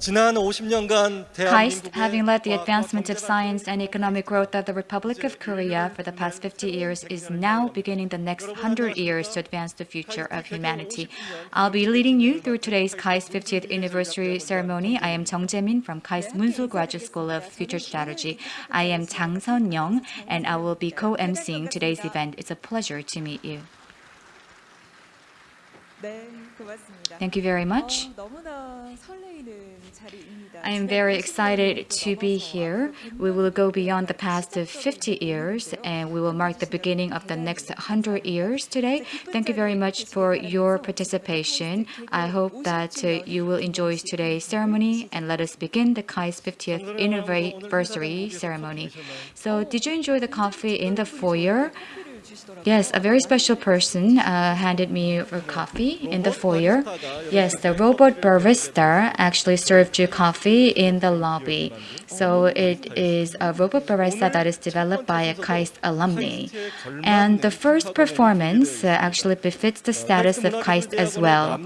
KAIST, having led the advancement of science and economic growth of the Republic of Korea for the past 50 years, is now beginning the next 100 years to advance the future of humanity. I'll be leading you through today's KAIST 50th anniversary ceremony. I am Jung Jae-min from KAIST Munsu Graduate School of Future Strategy. I am Chang Sun-young, and I will be co-emceeing today's event. It's a pleasure to meet you. Thank you very much. I am very excited to be here. We will go beyond the past 50 years and we will mark the beginning of the next 100 years today. Thank you very much for your participation. I hope that you will enjoy today's ceremony and let us begin the KAIST 50th anniversary ceremony. So did you enjoy the coffee in the foyer? Yes, a very special person uh, handed me a coffee in the foyer. Yes, the robot barista actually served you coffee in the lobby. So it is a robot barista that is developed by a KAIST alumni. And the first performance uh, actually befits the status of KAIST as well.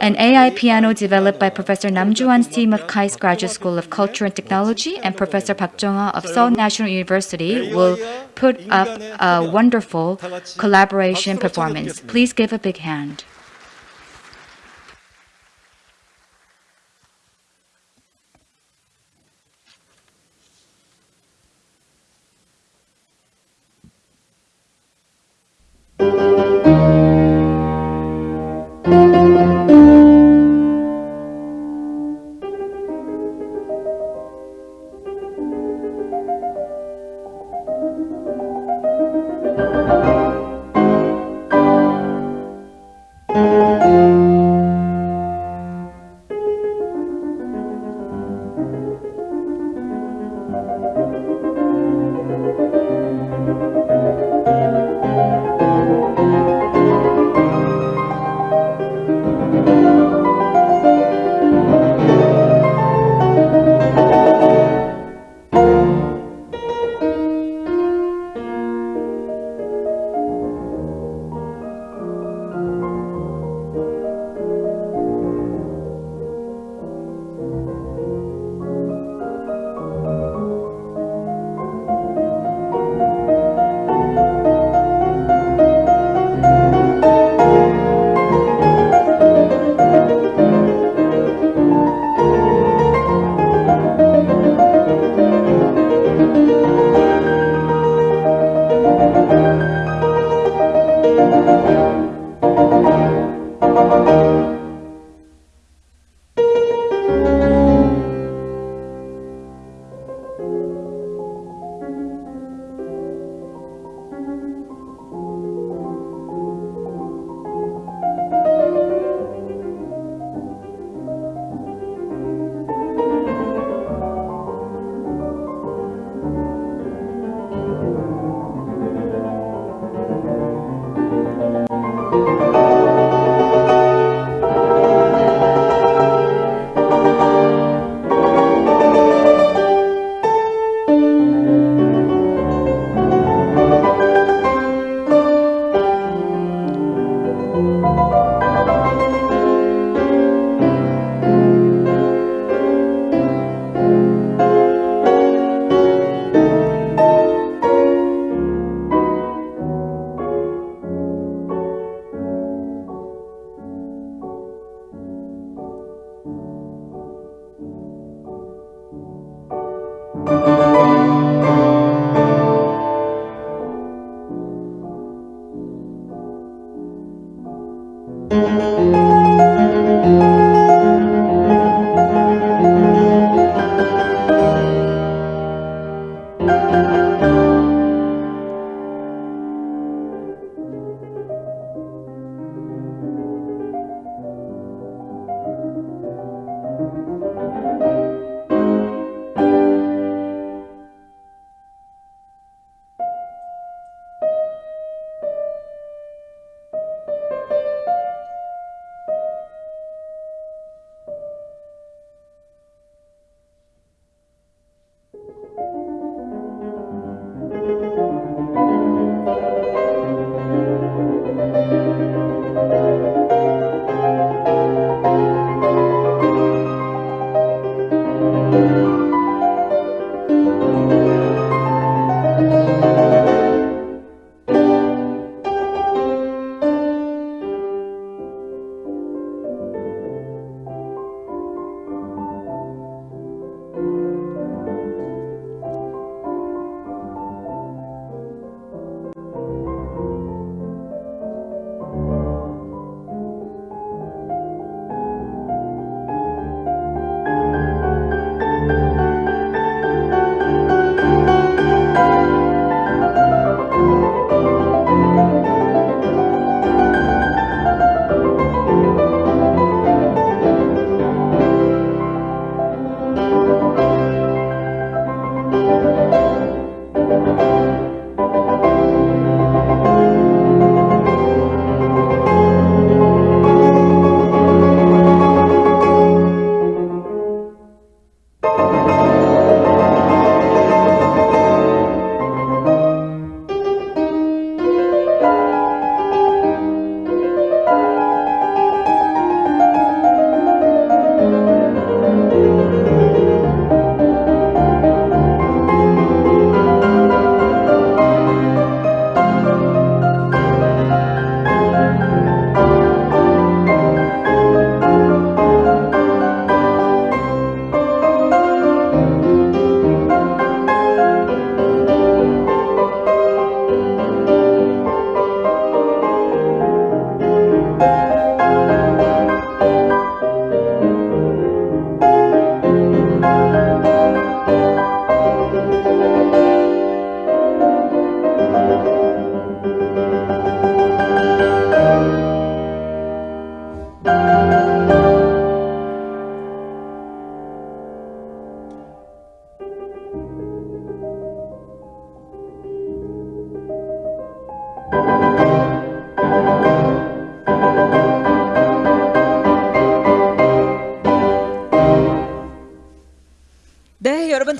An AI piano developed by Professor Nam Ju-han's team of KAIST Graduate School of Culture and Technology and Professor Park Jong-hwa of Seoul National University will put up a wonderful collaboration performance. Please give a big hand.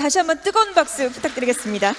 다시 한번 뜨거운 박수 부탁드리겠습니다.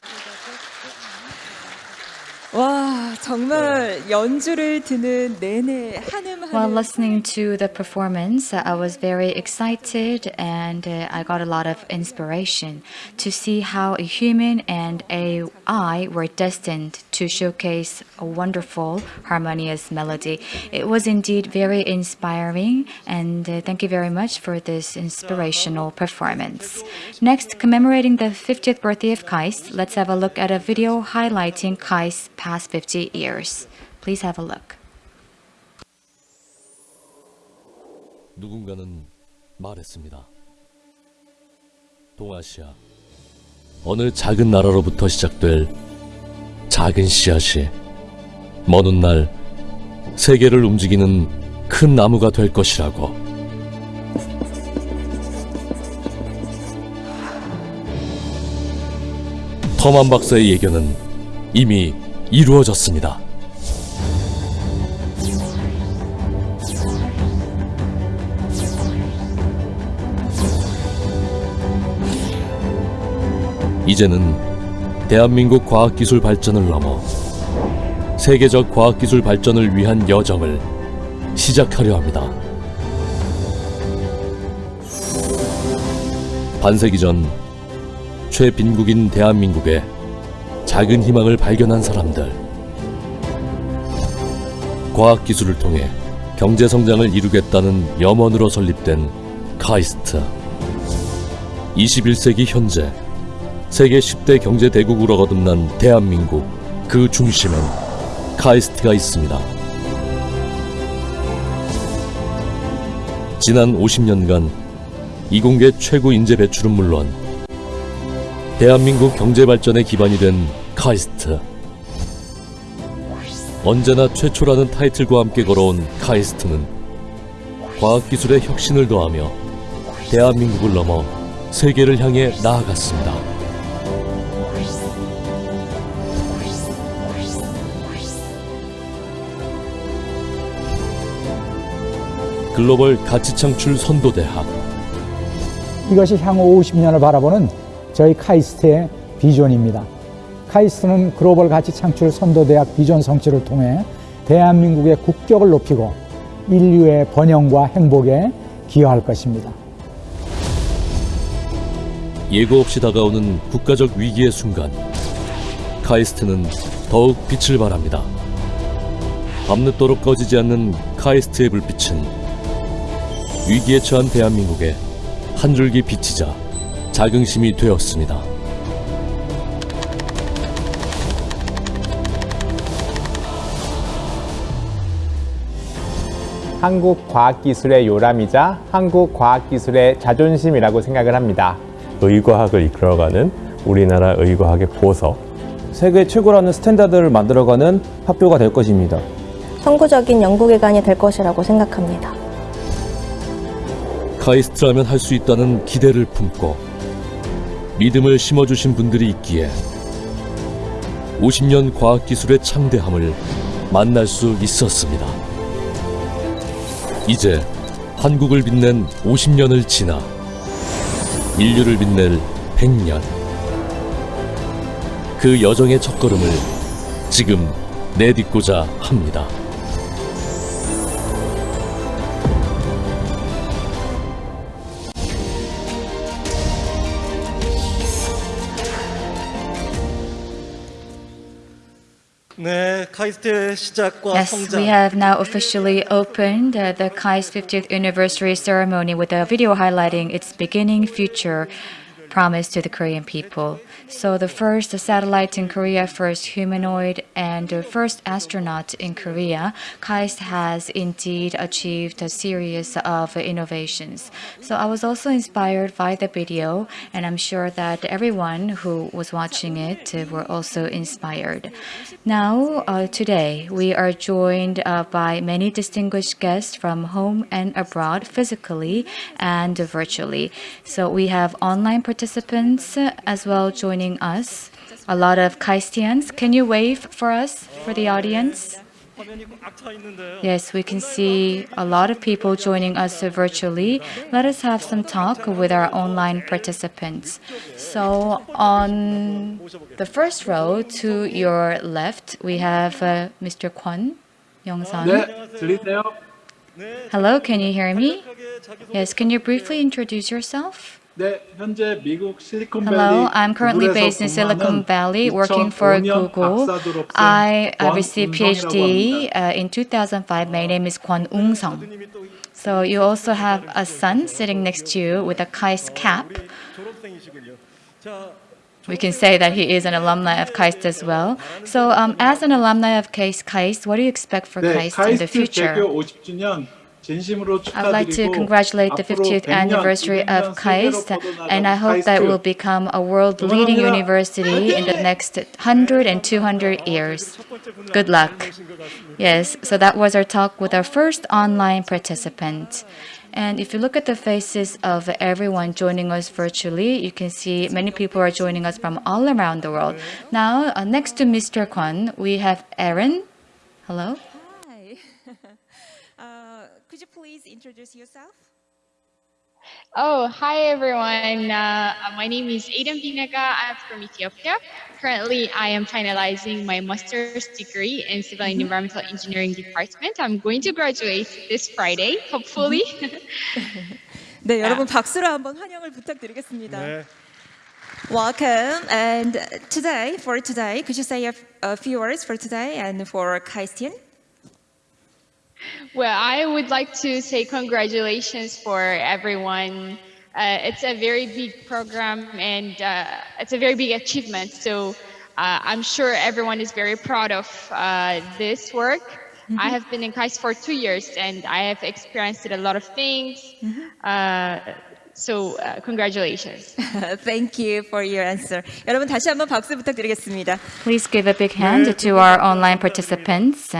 와, 정말 연주를 듣는 내내 한음한음 While listening to the performance, uh, I was very excited and uh, I got a lot of inspiration to see how a human and AI were destined to showcase a wonderful, harmonious melody. It was indeed very inspiring, and uh, thank you very much for this inspirational performance. Next, commemorating the 50th birthday of Kais, let's have a look at a video highlighting Kais' past 50 years. Please have a look. 누군가는 말했습니다. 동아시아 어느 작은 나라로부터 시작될 작은 씨앗이 먼 훗날 세계를 움직이는 큰 나무가 될 것이라고. 터만 박사의 예견은 이미 이루어졌습니다. 이제는 대한민국 과학기술 발전을 넘어 세계적 과학기술 발전을 위한 여정을 시작하려 합니다. 반세기 전 최빈국인 대한민국에 작은 희망을 발견한 사람들. 과학기술을 통해 경제성장을 이루겠다는 염원으로 설립된 카이스트. 21세기 현재 세계 10대 경제 대국으로 거듭난 대한민국 그 중심엔 카이스트가 있습니다. 지난 50년간 이공계 최고 인재 배출은 물론 대한민국 경제 발전의 기반이 된 카이스트. 언제나 최초라는 타이틀과 함께 걸어온 카이스트는 과학기술의 혁신을 더하며 대한민국을 넘어 세계를 향해 나아갔습니다. 글로벌 가치 창출 선도대학 이것이 향후 50년을 바라보는 저희 카이스트의 비전입니다. 카이스트는 글로벌 가치 창출 선도대학 비전 성취를 통해 대한민국의 국격을 높이고 인류의 번영과 행복에 기여할 것입니다. 예고 없이 다가오는 국가적 위기의 순간 카이스트는 더욱 빛을 발합니다. 밤늦도록 꺼지지 않는 카이스트의 불빛은 위기에 처한 대한민국에 한 줄기 빛이자 자긍심이 되었습니다. 한국 과학기술의 요람이자 한국 과학기술의 자존심이라고 생각을 합니다. 의과학을 이끌어가는 우리나라 의과학의 보석. 세계 최고라는 스탠다드를 만들어가는 학교가 될 것입니다. 선구적인 연구기관이 될 것이라고 생각합니다. 카이스트라면 할 수 있다는 기대를 품고 믿음을 심어주신 분들이 있기에 50년 과학기술의 창대함을 만날 수 있었습니다. 이제 한국을 빛낸 50년을 지나 인류를 빛낼 100년 그 여정의 첫걸음을 지금 내딛고자 합니다. Yes, we have now officially opened uh, the KAIST 50th anniversary ceremony with a video highlighting its beginning, future, promise to the Korean people. So the first satellite in Korea, first humanoid, and the first astronaut in Korea, KAIST has indeed achieved a series of innovations. So I was also inspired by the video, and I'm sure that everyone who was watching it were also inspired. Now, uh, today, we are joined uh, by many distinguished guests from home and abroad, physically and virtually. So we have online participants participants as well joining us. A lot of Kaistians. Can you wave for us, for the audience? Yes, we can see a lot of people joining us virtually. Let us have some talk with our online participants. So on the first row to your left, we have uh, Mr. Kwon Young-san. Hello, can you hear me? Yes, can you briefly introduce yourself? Hello, I'm currently based in Silicon Valley working for Google. I received PhD uh, in 2005. My name is Kwon Ung Song. So you also have a son sitting next to you with a KAIST cap. We can say that he is an alumni of KAIST as well. So um, as an alumni of KAIST, KAIST, what do you expect for KAIST in the future? I would like to congratulate the 50th anniversary of KAIST, and I hope that will become a world-leading university in the next 100 and 200 years. Good luck. Yes, so that was our talk with our first online participant. And if you look at the faces of everyone joining us virtually, you can see many people are joining us from all around the world. Now, uh, next to Mr. Kwan, we have Aaron. Hello. introduce yourself? Oh, hi everyone. Uh, my name is Aiden Binaga. I'm from Ethiopia. Currently, I am finalizing my master's degree in civil and environmental engineering department. I'm going to graduate this Friday, hopefully. 네, 여러분 박수로 한번 환영을 부탁드리겠습니다. 네. Welcome. And today, for today, could you say a, a few words for today and for Kaistian? Well, I would like to say congratulations for everyone. Uh, it's a very big program and uh, it's a very big achievement. So uh, I'm sure everyone is very proud of uh, this work. Mm -hmm. I mm-hmm. have been in KAIST for two years and I have experienced a lot of things. Mm -hmm. So uh, congratulations. Thank you for your answer. 여러분 다시 한번 박수 부탁드리겠습니다. Please give a big hand to our online participants.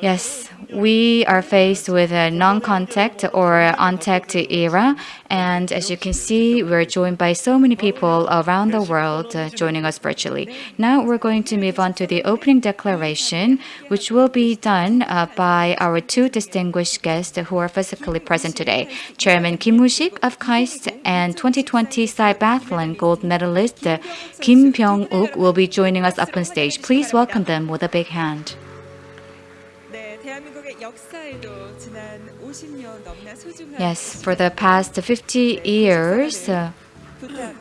Yes, we are faced with a non-contact or untact era, and as you can see, we're joined by so many people around the world joining us virtually. Now we're going to move on to the opening declaration, which will be done uh, by our two distinguished guests who are physically present today. Chairman Kim Woo-sik of KAIST and 2020 Cybathlon gold medalist uh, Kim Byung-uk will be joining us up on stage. Please welcome them with a big hand. Yes, for the past 50 years, uh,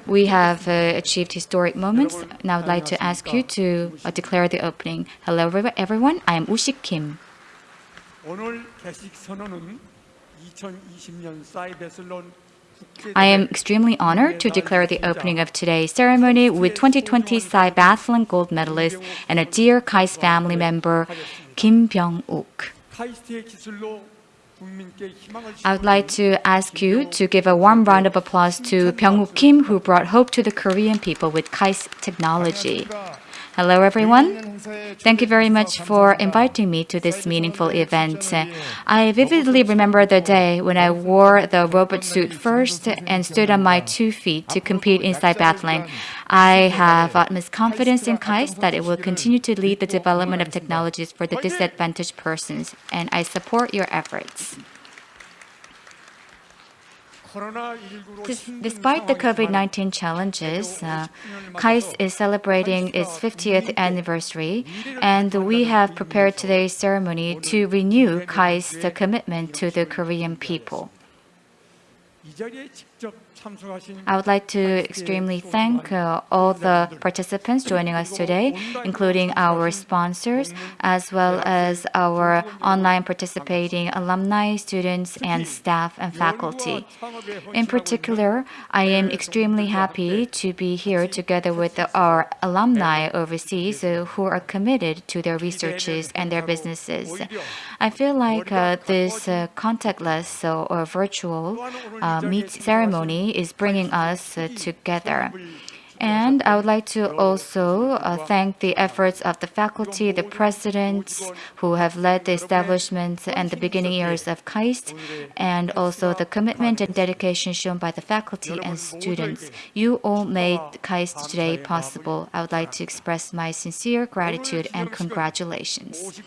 we have uh, achieved historic moments. Now I'd like to ask you to uh, declare the opening. Hello everyone, I am Woo-sik Kim. I am extremely honored to declare the opening of today's ceremony with 2020 Sai gold medalist and a dear KAIST family member, Kim Byung-uk. I would like to ask you to give a warm round of applause to Byung-uk Kim, who brought hope to the Korean people with KAIST technology. Hello, everyone. Thank you very much for inviting me to this meaningful event. I vividly remember the day when I wore the robot suit first and stood on my two feet to compete in cybathlon. I have utmost confidence in KAIST that it will continue to lead the development of technologies for the disadvantaged persons, and I support your efforts. Des- Despite the COVID 19 challenges, uh, KAIST is celebrating its 50th anniversary, and we have prepared today's ceremony to renew KAIST's commitment to the Korean people. I would like to extremely thank uh, all the participants joining us today, including our sponsors, as well as our online participating alumni, students, and staff and faculty. In particular, I am extremely happy to be here together with our alumni overseas uh, who are committed to their researches and their businesses. I feel like uh, this uh, contactless or virtual uh, meet ceremony is bringing us uh, together. And I would like to also uh, thank the efforts of the faculty, the presidents who have led the establishment and the beginning years of KAIST, and also the commitment and dedication shown by the faculty and students. You all made KAIST today possible. I would like to express my sincere gratitude and congratulations.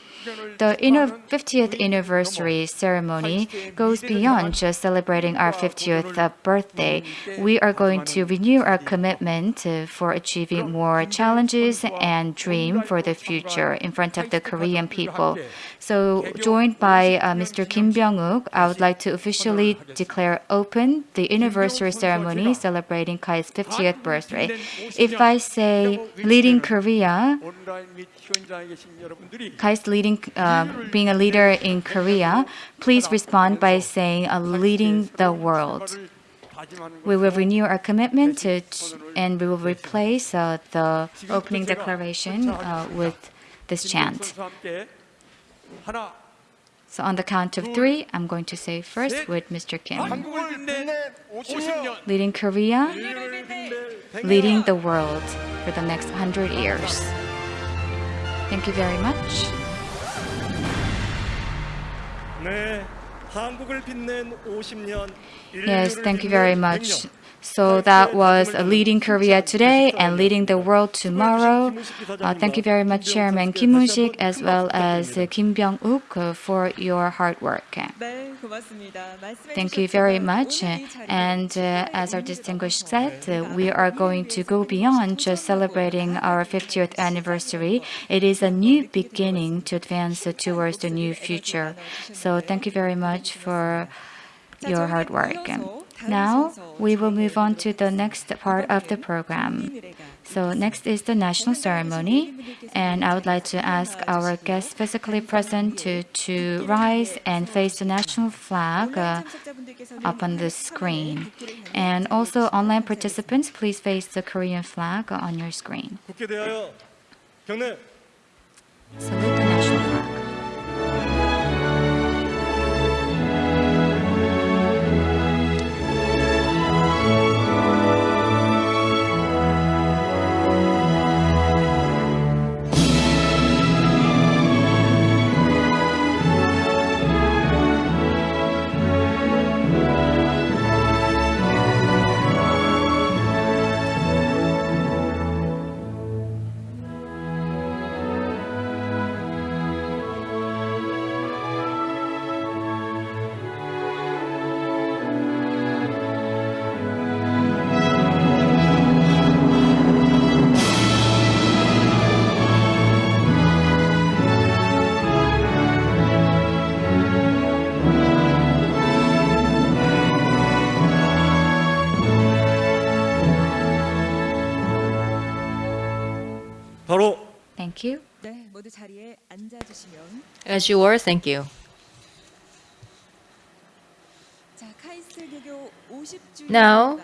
The 50th anniversary ceremony goes beyond just celebrating our 50th uh, birthday. We are going to renew our commitment incentive for achieving more challenges and dream for the future in front of the Korean people. So joined by uh, Mr. Kim Byung-uk, I would like to officially declare open the anniversary ceremony celebrating KAIST 50th birthday. If I say leading Korea, KAIST leading, uh, being a leader in Korea, please respond by saying uh, leading the world. We will renew our commitment to, and we will replace uh, the opening declaration uh, with this chant. So on the count of three, I'm going to say first with Mr. Kim. Leading Korea, leading the world for the next 100 years. Thank you very much. Yes, thank you very much. So that was leading Korea today and leading the world tomorrow. Uh, thank you very much, Chairman Kim Moon-sik, as well as Kim Byung-uk, uh, for your hard work. Thank you very much. And uh, as our distinguished said, uh, we are going to go beyond just celebrating our 50th anniversary. It is a new beginning to advance towards the new future. So thank you very much for your hard work. Now, we will move on to the next part of the program. So next is the national ceremony, and I would like to ask our guests physically present to, to rise and face the national flag uh, up on the screen. And also online participants, please face the Korean flag on your screen. Salute the national flag. Thank you. As you were, thank you. Now,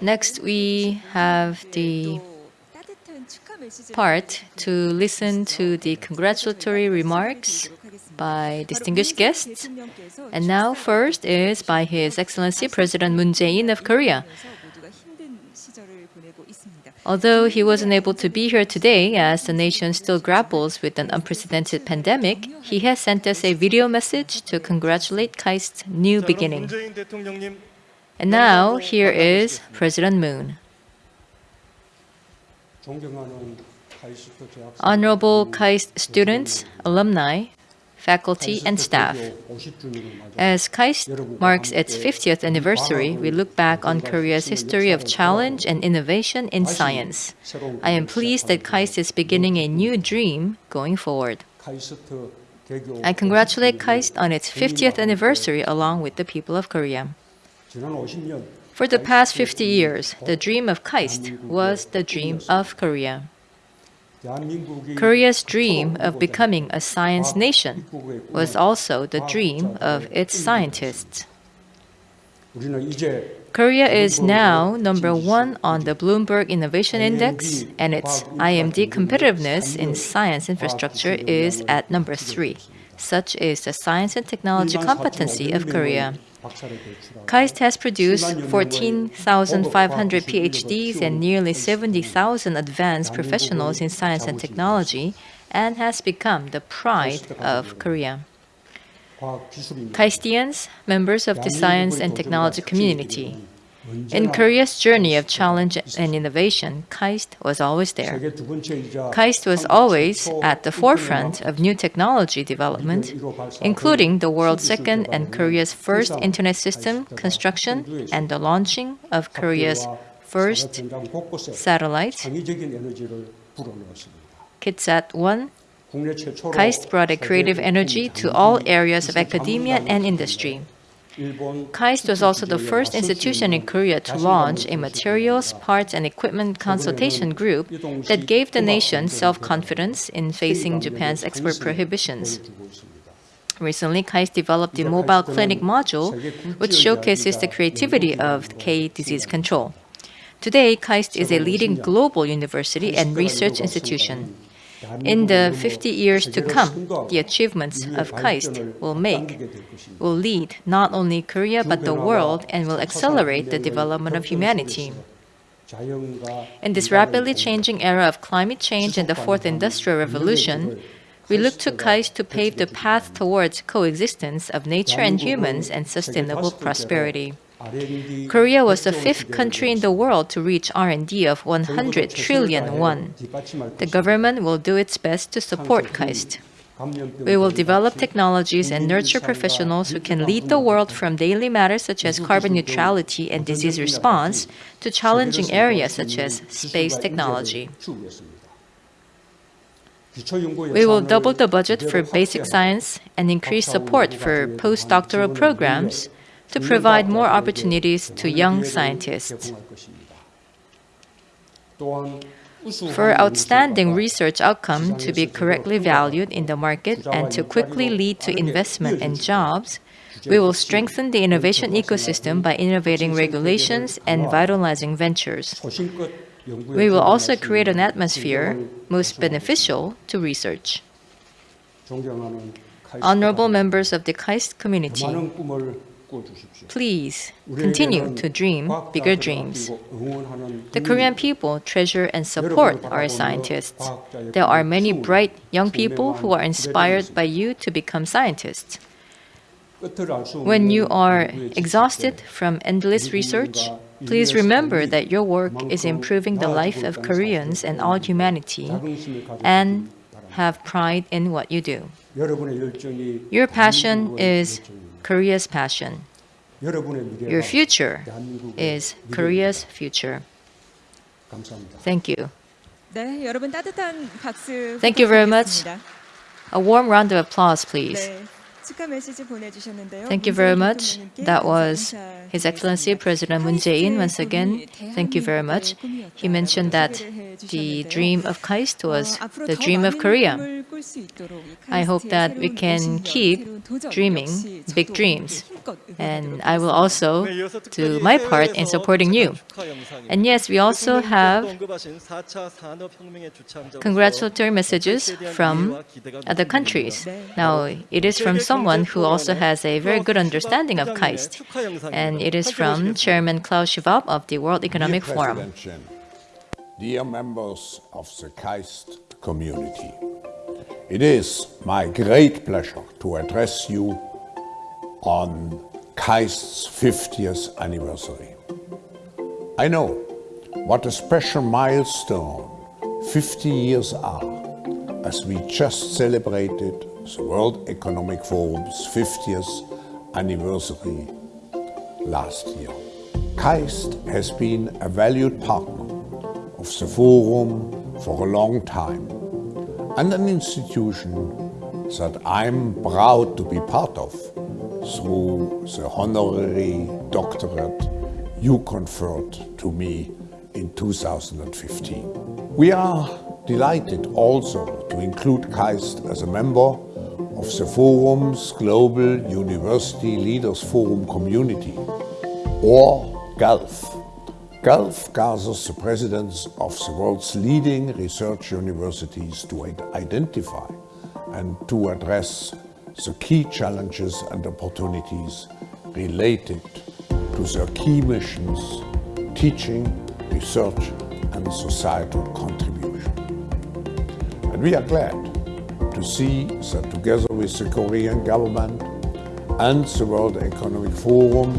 next we have the part to listen to the congratulatory remarks by distinguished guests. And now first is by His Excellency President Moon Jae-in of Korea. Although he wasn't able to be here today as the nation still grapples with an unprecedented pandemic, he has sent us a video message to congratulate KAIST's new beginning. And now, here is President Moon. Honorable KAIST students, alumni, faculty, and staff. As KAIST marks its 50th anniversary, we look back on Korea's history of challenge and innovation in science. I am pleased that KAIST is beginning a new dream going forward. I congratulate KAIST on its 50th anniversary along with the people of Korea. For the past 50 years, the dream of KAIST was the dream of Korea. Korea's dream of becoming a science nation was also the dream of its scientists. Korea is now number one on the Bloomberg Innovation Index, and its IMD competitiveness in science infrastructure is at number three. Such is the science and technology competency of Korea. KAIST has produced 14,500 PhDs and nearly 70,000 advanced professionals in science and technology and has become the pride of Korea. KAISTians, members of the science and technology community, in Korea's journey of challenge and innovation, KAIST was always there. KAIST was always at the forefront of new technology development, including the world's second and Korea's first internet system construction and the launching of Korea's first satellite, KITSAT-1 KAIST brought a creative energy to all areas of academia and industry. KAIST was also the first institution in Korea to launch a materials, parts, and equipment consultation group that gave the nation self-confidence in facing Japan's export prohibitions. Recently, KAIST developed a mobile clinic module which showcases the creativity of K disease control. Today, KAIST is a leading global university and research institution. In the 50 years to come, the achievements of KAIST will make, will lead not only Korea but the world and will accelerate the development of humanity. In this rapidly changing era of climate change and the fourth industrial revolution, we look to KAIST to pave the path towards coexistence of nature and humans and sustainable prosperity. Korea was the fifth country in the world to reach R&D of 100 trillion won. The government will do its best to support KAIST. We will develop technologies and nurture professionals who can lead the world from daily matters such as carbon neutrality and disease response to challenging areas such as space technology. We will double the budget for basic science and increase support for postdoctoral programs to provide more opportunities to young scientists. For outstanding research outcome to be correctly valued in the market and to quickly lead to investment and jobs, we will strengthen the innovation ecosystem by innovating regulations and vitalizing ventures. We will also create an atmosphere most beneficial to research. Honorable members of the KAIST community, Please continue to dream bigger dreams. The Korean people treasure and support our scientists. There are many bright young people who are inspired by you to become scientists. When you are exhausted from endless research, please remember that your work is improving the life of Koreans and all humanity, and have pride in what you do. Your passion is Korea's passion. Your future is Korea's future. Thank you. Thank you very much. A warm round of applause, please. Thank you very much. That was His Excellency President Moon Jae-in once again. Thank you very much. He mentioned that the dream of KAIST was the dream of Korea. I hope that we can keep dreaming big dreams. And I will also do my part in supporting you. And yes, we also have congratulatory messages from other countries. Now, it is from someone who also has a very good understanding of KAIST. And it is from Chairman Klaus Schwab of the World Economic Forum. Dear members of the KAIST community, it is my great pleasure to address you on KAIST's 50th anniversary. I know what a special milestone 50 years are, as we just celebrated the World Economic Forum's 50th anniversary last year. KAIST has been a valued partner of the Forum for a long time and an institution that I'm proud to be part of through the honorary doctorate you conferred to me in 2015. We are delighted also to include KAIST as a member of the Forum's Global University Leaders Forum community, or GULF. GULF gathers the presidents of the world's leading research universities to identify and to address the key challenges and opportunities related to their key missions, teaching, research, and societal contribution. And we are glad to see that together with the Korean government and the World Economic Forum,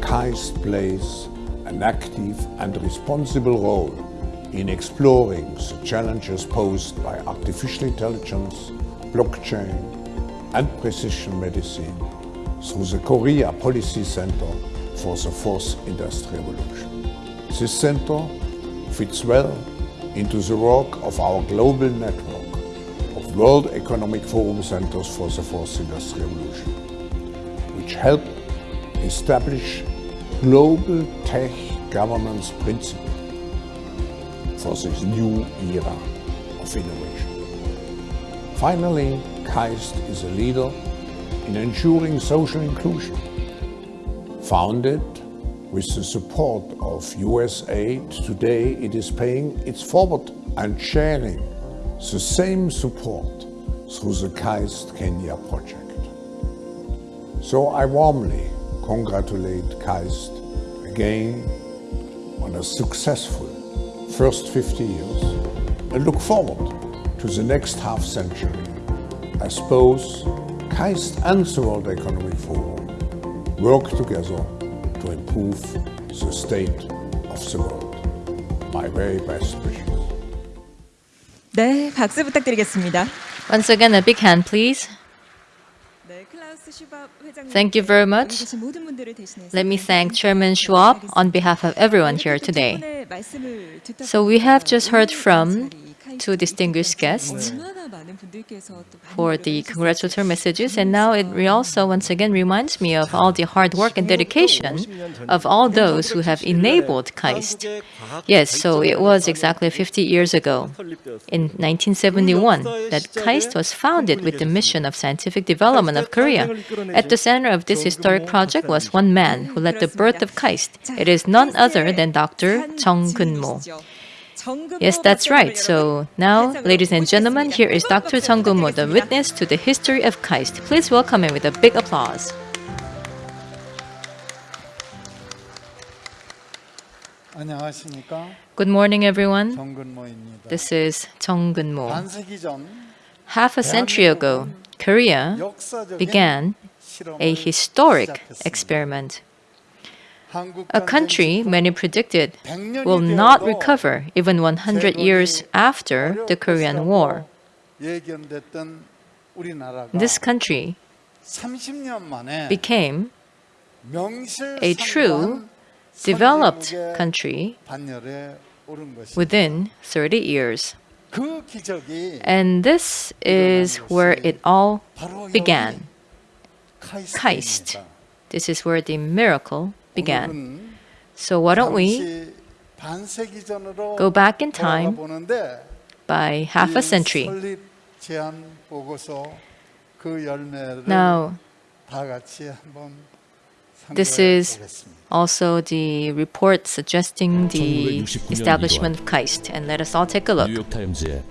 KAIST plays an active and responsible role in exploring the challenges posed by artificial intelligence, blockchain, and precision medicine through the Korea Policy Center for the Fourth Industrial Revolution. This center fits well into the work of our global network of World Economic Forum Centers for the Fourth Industrial Revolution, which help establish global tech governance Principle for this new era of innovation. Finally, KAIST is a leader in ensuring social inclusion. Founded with the support of US aid, today it is paying its forward and sharing the same support through the KAIST Kenya project. So I warmly congratulate KAIST again on a successful first 50 years and look forward to the next half century as both KAIST and the World Economic Forum work together to improve the state of the world. My very best wishes. 네, 박수 부탁드리겠습니다. Once again, a big hand, please. Thank you very much. Let me thank Chairman Schwab on behalf of everyone here today. So we have just heard from two distinguished guests for the congratulatory messages. And now it also once again reminds me of all the hard work and dedication of all those who have enabled KAIST. Yes, so it was exactly 50 years ago, in 1971, that KAIST was founded with the mission of scientific development of Korea. At the center of this historic project was one man who led the birth of KAIST. It is none other than Dr. Jung Kun-mo. Yes, that's right. So now, ladies and gentlemen, here is Dr. Jeonggeum-mo, the witness to the history of KAIST. Please welcome him with a big applause. Good morning, everyone. This is Jeonggeun-mo. Half a century ago, Korea began a historic experiment a country many predicted will not recover even 100 years after the Korean War. This country became a true developed country within 30 years. And this is where it all began. Kaist. This is where the miracle began. So why don't we go back in time by half a century? 그 Now, This is also the report suggesting the 1969년 establishment of KAIST. And let us all take a look. 뉴욕 타임즈에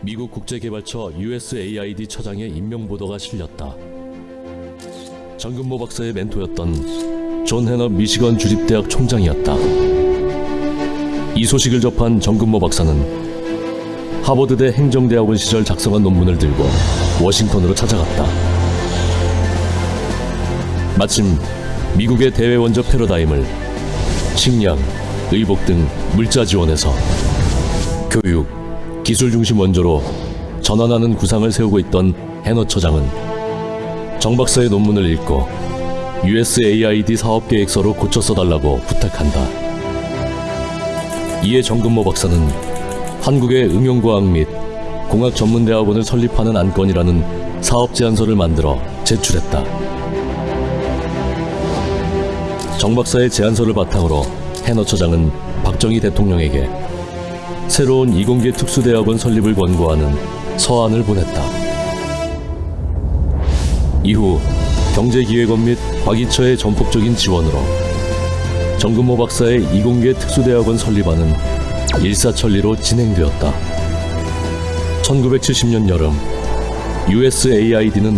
미국 국제개발처 USAID 처장의 임명 보도가 실렸다. 정근모 박사의 멘토였던 존 해너 미시건 주립대학 총장이었다. 이 소식을 접한 정근모 박사는 하버드대 행정대학원 시절 작성한 논문을 들고 워싱턴으로 찾아갔다. 마침 미국의 대외 원조 패러다임을 식량, 의복 등 물자 지원에서 교육, 기술 중심 원조로 전환하는 구상을 세우고 있던 해너 처장은 정 박사의 논문을 읽고 USAID 사업 계획서로 고쳐 써달라고 부탁한다. 이에 정근모 박사는 한국의 응용과학 및 공학 전문대학원을 설립하는 안건이라는 사업 제안서를 만들어 제출했다. 정 박사의 제안서를 바탕으로 해너 처장은 박정희 대통령에게 새로운 이공계 특수대학원 설립을 권고하는 서한을 보냈다. 이후 경제기획원 및 과기처의 전폭적인 지원으로 정근모 박사의 이공계 특수대학원 설립안은 일사천리로 진행되었다. 1970년 여름 USAID는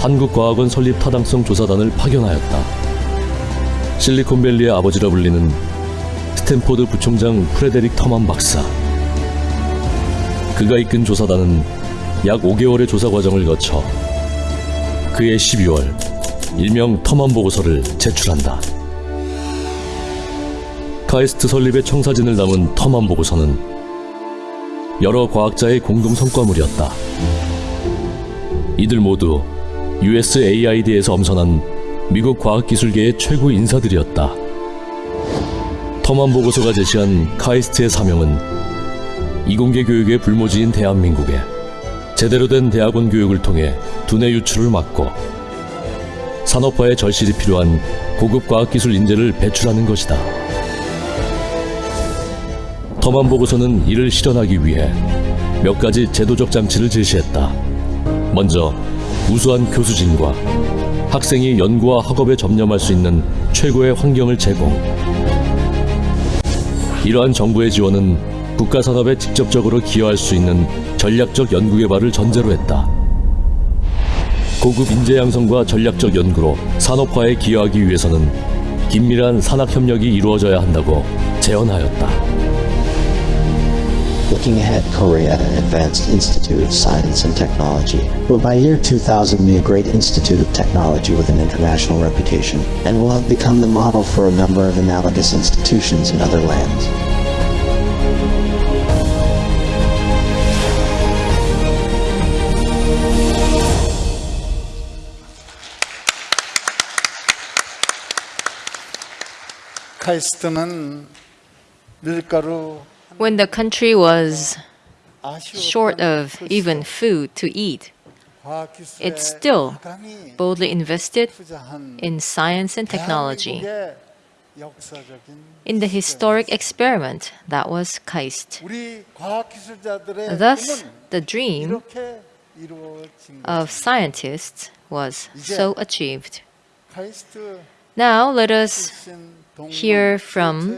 한국과학원 설립 타당성 조사단을 파견하였다. 실리콘밸리의 아버지라 불리는 스탠포드 부총장 프레데릭 터만 박사. 그가 이끈 조사단은 약 5개월의 조사 과정을 거쳐 그해 12월 일명 터만 보고서를 제출한다. 카이스트 설립의 청사진을 담은 터만 보고서는 여러 과학자의 공동 성과물이었다. 이들 모두 USAID에서 엄선한 미국 과학기술계의 최고 인사들이었다. 터만 보고서가 제시한 카이스트의 사명은 이공계 교육의 불모지인 대한민국에 제대로 된 대학원 교육을 통해 두뇌 유출을 막고 산업화의 절실히 필요한 고급 과학기술 인재를 배출하는 것이다. 터만 보고서는 이를 실현하기 위해 몇 가지 제도적 장치를 제시했다. 먼저 우수한 교수진과 학생이 연구와 학업에 접념할 수 있는 최고의 환경을 제공. 이러한 정부의 지원은 국가 산업에 직접적으로 기여할 수 있는 전략적 연구 개발을 전제로 했다. 고급 인재 양성과 전략적 연구로 산업화에 기여하기 위해서는 긴밀한 산학 협력이 이루어져야 한다고 제언하였다. Looking ahead, Korea Advanced Institute of Science and Technology will by year 2000 be a great institute of technology with an international reputation and will have become the model for a number of analogous institutions in other lands. When the country was short of even food to eat, it still boldly invested in science and technology. In the historic experiment that was KAIST. Thus, the dream of scientists was so achieved. Now let us hear from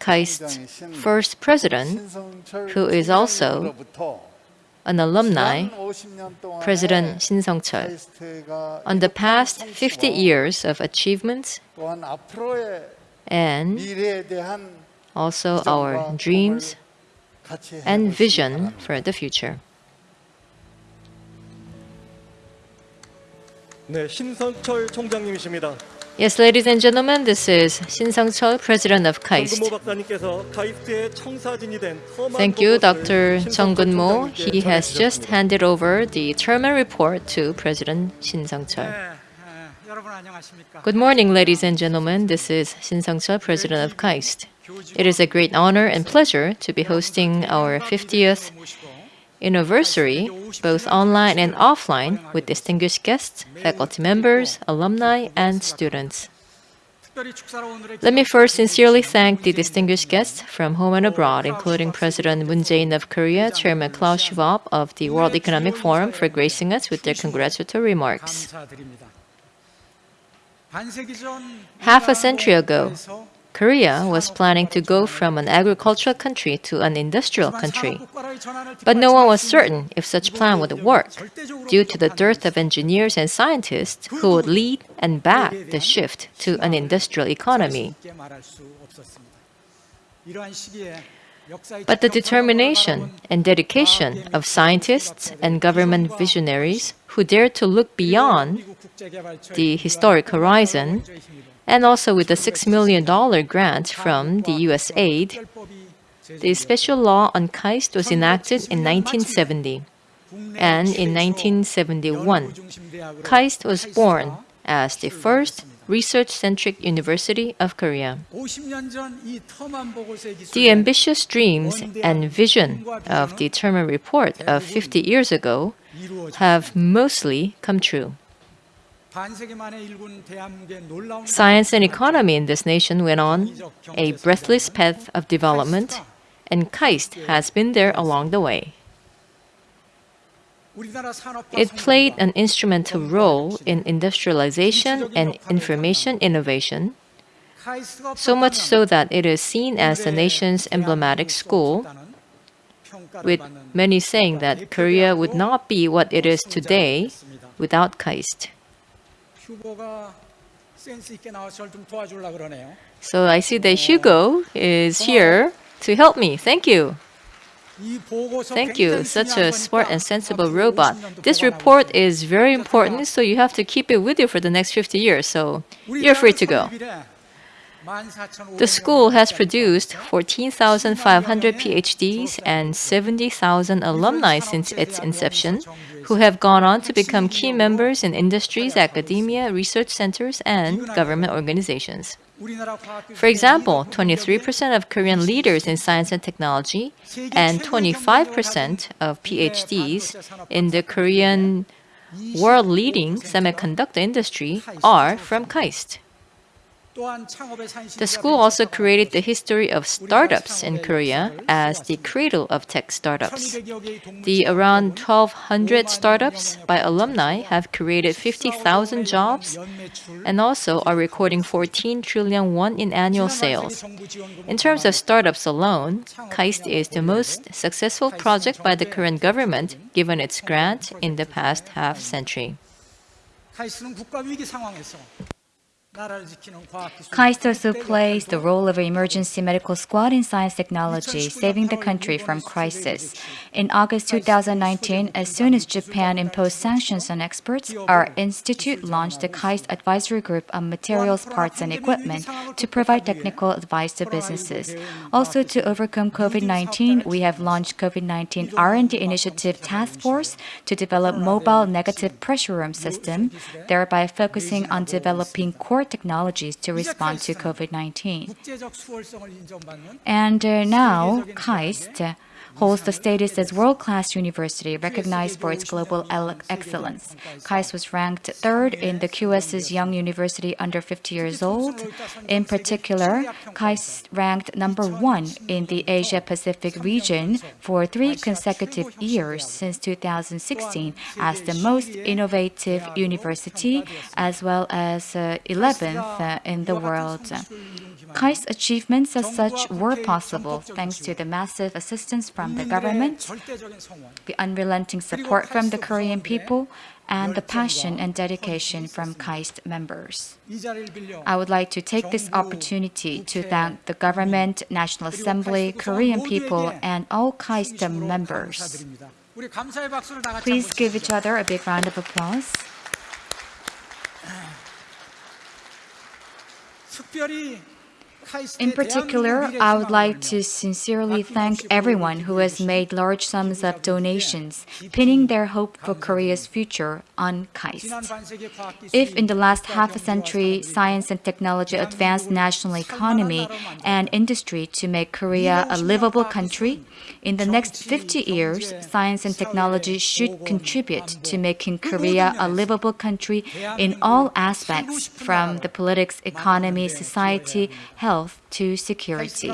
KAIST's first president, who is also an alumni, President Shin Sung-chul, on the past 50 years of achievements 또한 앞으로의 and 미래에 대한 also our dreams 같이 and 해볼 수 vision for the future. 네, 신성철 총장님이십니다. Yes, ladies and gentlemen, this is Shin Sung-chul, President of KAIST. Thank you, Dr. Chung Gun-mo. He has just handed over the Terman report to President Shin Sung-chul. Good morning, ladies and gentlemen. This is Shin Sung-chul, President of KAIST. It is a great honor and pleasure to be hosting our 50th anniversary, both online and offline, with distinguished guests, faculty members, alumni, and students. Let me first sincerely thank the distinguished guests from home and abroad, including President Moon Jae-in of Korea, Chairman Klaus Schwab of the World Economic Forum, for gracing us with their congratulatory remarks. Half a century ago, Korea was planning to go from an agricultural country to an industrial country. But no one was certain if such plan would work due to the dearth of engineers and scientists who would lead and back the shift to an industrial economy. But the determination and dedication of scientists and government visionaries who dared to look beyond the historic horizon and also with the $6 million grant from the US aid, the special law on KAIST was enacted in 1970. And in 1971, KAIST was born as the first research-centric university of Korea. The ambitious dreams and vision of the Terman report of 50 years ago have mostly come true. Science and economy in this nation went on a breathless path of development, and KAIST has been there along the way. It played an instrumental role in industrialization and information innovation, so much so that it is seen as the nation's emblematic school, with many saying that Korea would not be what it is today without KAIST. So I see that Hubo is here to help me. Thank you. Thank you, such a smart and sensible robot. This report is very important, so you have to keep it with you for the next 50 years, so you're free to go. The school has produced 14,500 PhDs and 70,000 alumni since its inception, who have gone on to become key members in industries, academia, research centers, and government organizations. For example, 23% of Korean leaders in science and technology and 25% of PhDs in the Korean world leading semiconductor industry are from KAIST. The school also created the history of startups in Korea as the cradle of tech startups. The around 1,200 startups by alumni have created 50,000 jobs and also are recording 14 trillion won in annual sales. In terms of startups alone, KAIST is the most successful project by the current government given its grant in the past half century. KAIST also plays the role of an emergency medical squad in science technology, saving the country from crisis. In August 2019, as soon as Japan imposed sanctions on exports, our institute launched the KAIST Advisory Group on materials, parts, and equipment to provide technical advice to businesses. Also, to overcome COVID-19, we have launched COVID-19 R&D Initiative Task Force to develop mobile negative pressure room system, thereby focusing on developing core more technologies to respond to COVID-19. And uh, now, KAIST holds the status as world-class university recognized for its global excellence. KAIST was ranked third in the QS's Young University under 50 years old. In particular, KAIST ranked number one in the Asia-Pacific region for three consecutive years since 2016 as the most innovative university, as well as uh, 11th uh, in the world. KAIST achievements as such were possible thanks to the massive assistance from the government, the unrelenting support from the Korean people, and the passion and dedication from KAIST members. I would like to take this opportunity to thank the government, National Assembly, Korean people, and all KAIST members. Please give each other a big round of applause. In particular, I would like to sincerely thank everyone who has made large sums of donations, pinning their hope for Korea's future on KAIST. If in the last half a century, science and technology advanced national economy and industry to make Korea a livable country, in the next 50 years, science and technology should contribute to making Korea a livable country in all aspects from the politics, economy, society, health, to security.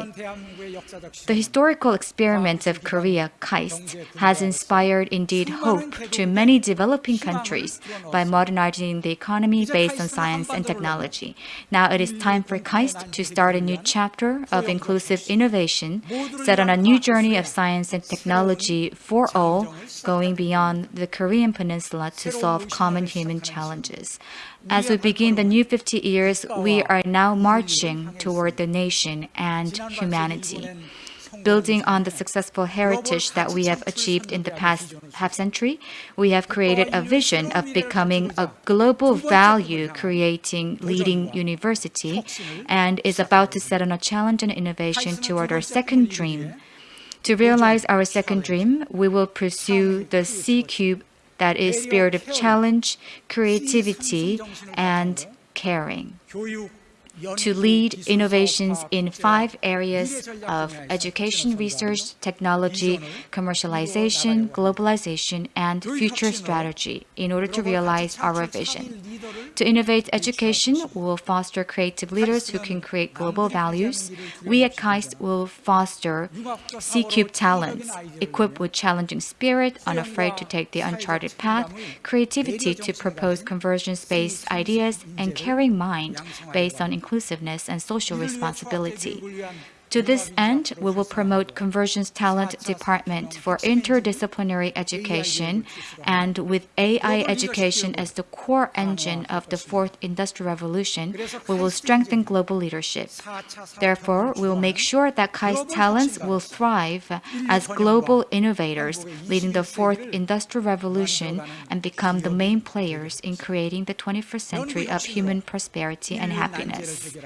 The historical experiment of Korea, KAIST, has inspired indeed hope to many developing countries by modernizing the economy based on science and technology. Now it is time for KAIST to start a new chapter of inclusive innovation, set on a new journey of science and technology for all, going beyond the Korean peninsula to solve common human challenges. As we begin the new 50 years, we are now marching toward the nation and humanity. Building on the successful heritage that we have achieved in the past half century, we have created a vision of becoming a global value creating leading university and is about to set on a challenge and innovation toward our second dream. To realize our second dream, we will pursue the C Cube that is spirit of challenge, creativity, and caring. To lead innovations in five areas of education, research, technology, commercialization, globalization, and future strategy in order to realize our vision. To innovate education, we will foster creative leaders who can create global values. We at KAIST will foster C-Cube talents, equipped with challenging spirit, unafraid to take the uncharted path, creativity to propose convergence-based ideas, and caring mind based on inclusiveness and social responsibility. To this end, we will promote Convergence Talent Department for interdisciplinary education and with AI education as the core engine of the fourth industrial revolution, we will strengthen global leadership. Therefore, we will make sure that KAIST talents will thrive as global innovators leading the fourth industrial revolution and become the main players in creating the 21st century of human prosperity and happiness.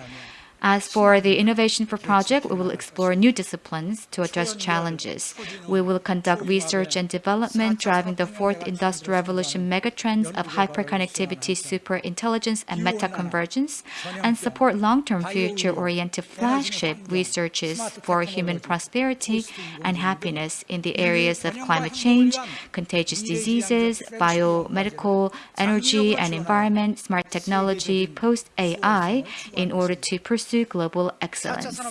As for the Innovation for Project, we will explore new disciplines to address challenges. We will conduct research and development driving the fourth industrial revolution megatrends of hyperconnectivity, superintelligence, and meta-convergence, and support long-term future-oriented flagship researches for human prosperity and happiness in the areas of climate change, contagious diseases, biomedical, energy and environment, smart technology, post-AI, in order to pursue global excellence.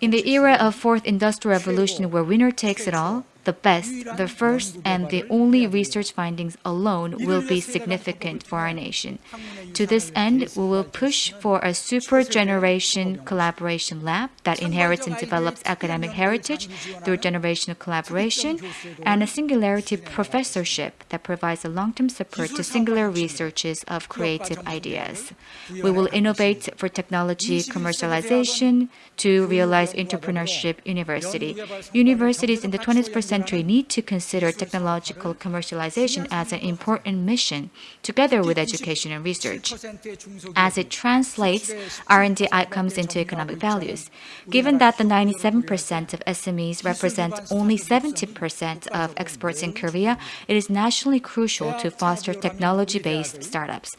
In the era of fourth industrial revolution where winner takes it all, the best, the first, and the only research findings alone will be significant for our nation. To this end, we will push for a super generation collaboration lab that inherits and develops academic heritage through generational collaboration, and a singularity professorship that provides a long-term support to singular researches of creative ideas. We will innovate for technology commercialization to realize entrepreneurship university. Universities in the 20th century need to consider technological commercialization as an important mission, together with education and research, as it translates R&D outcomes into economic values. Given that the 97% of SMEs represent only 70% of exports in Korea, it is nationally crucial to foster technology-based startups.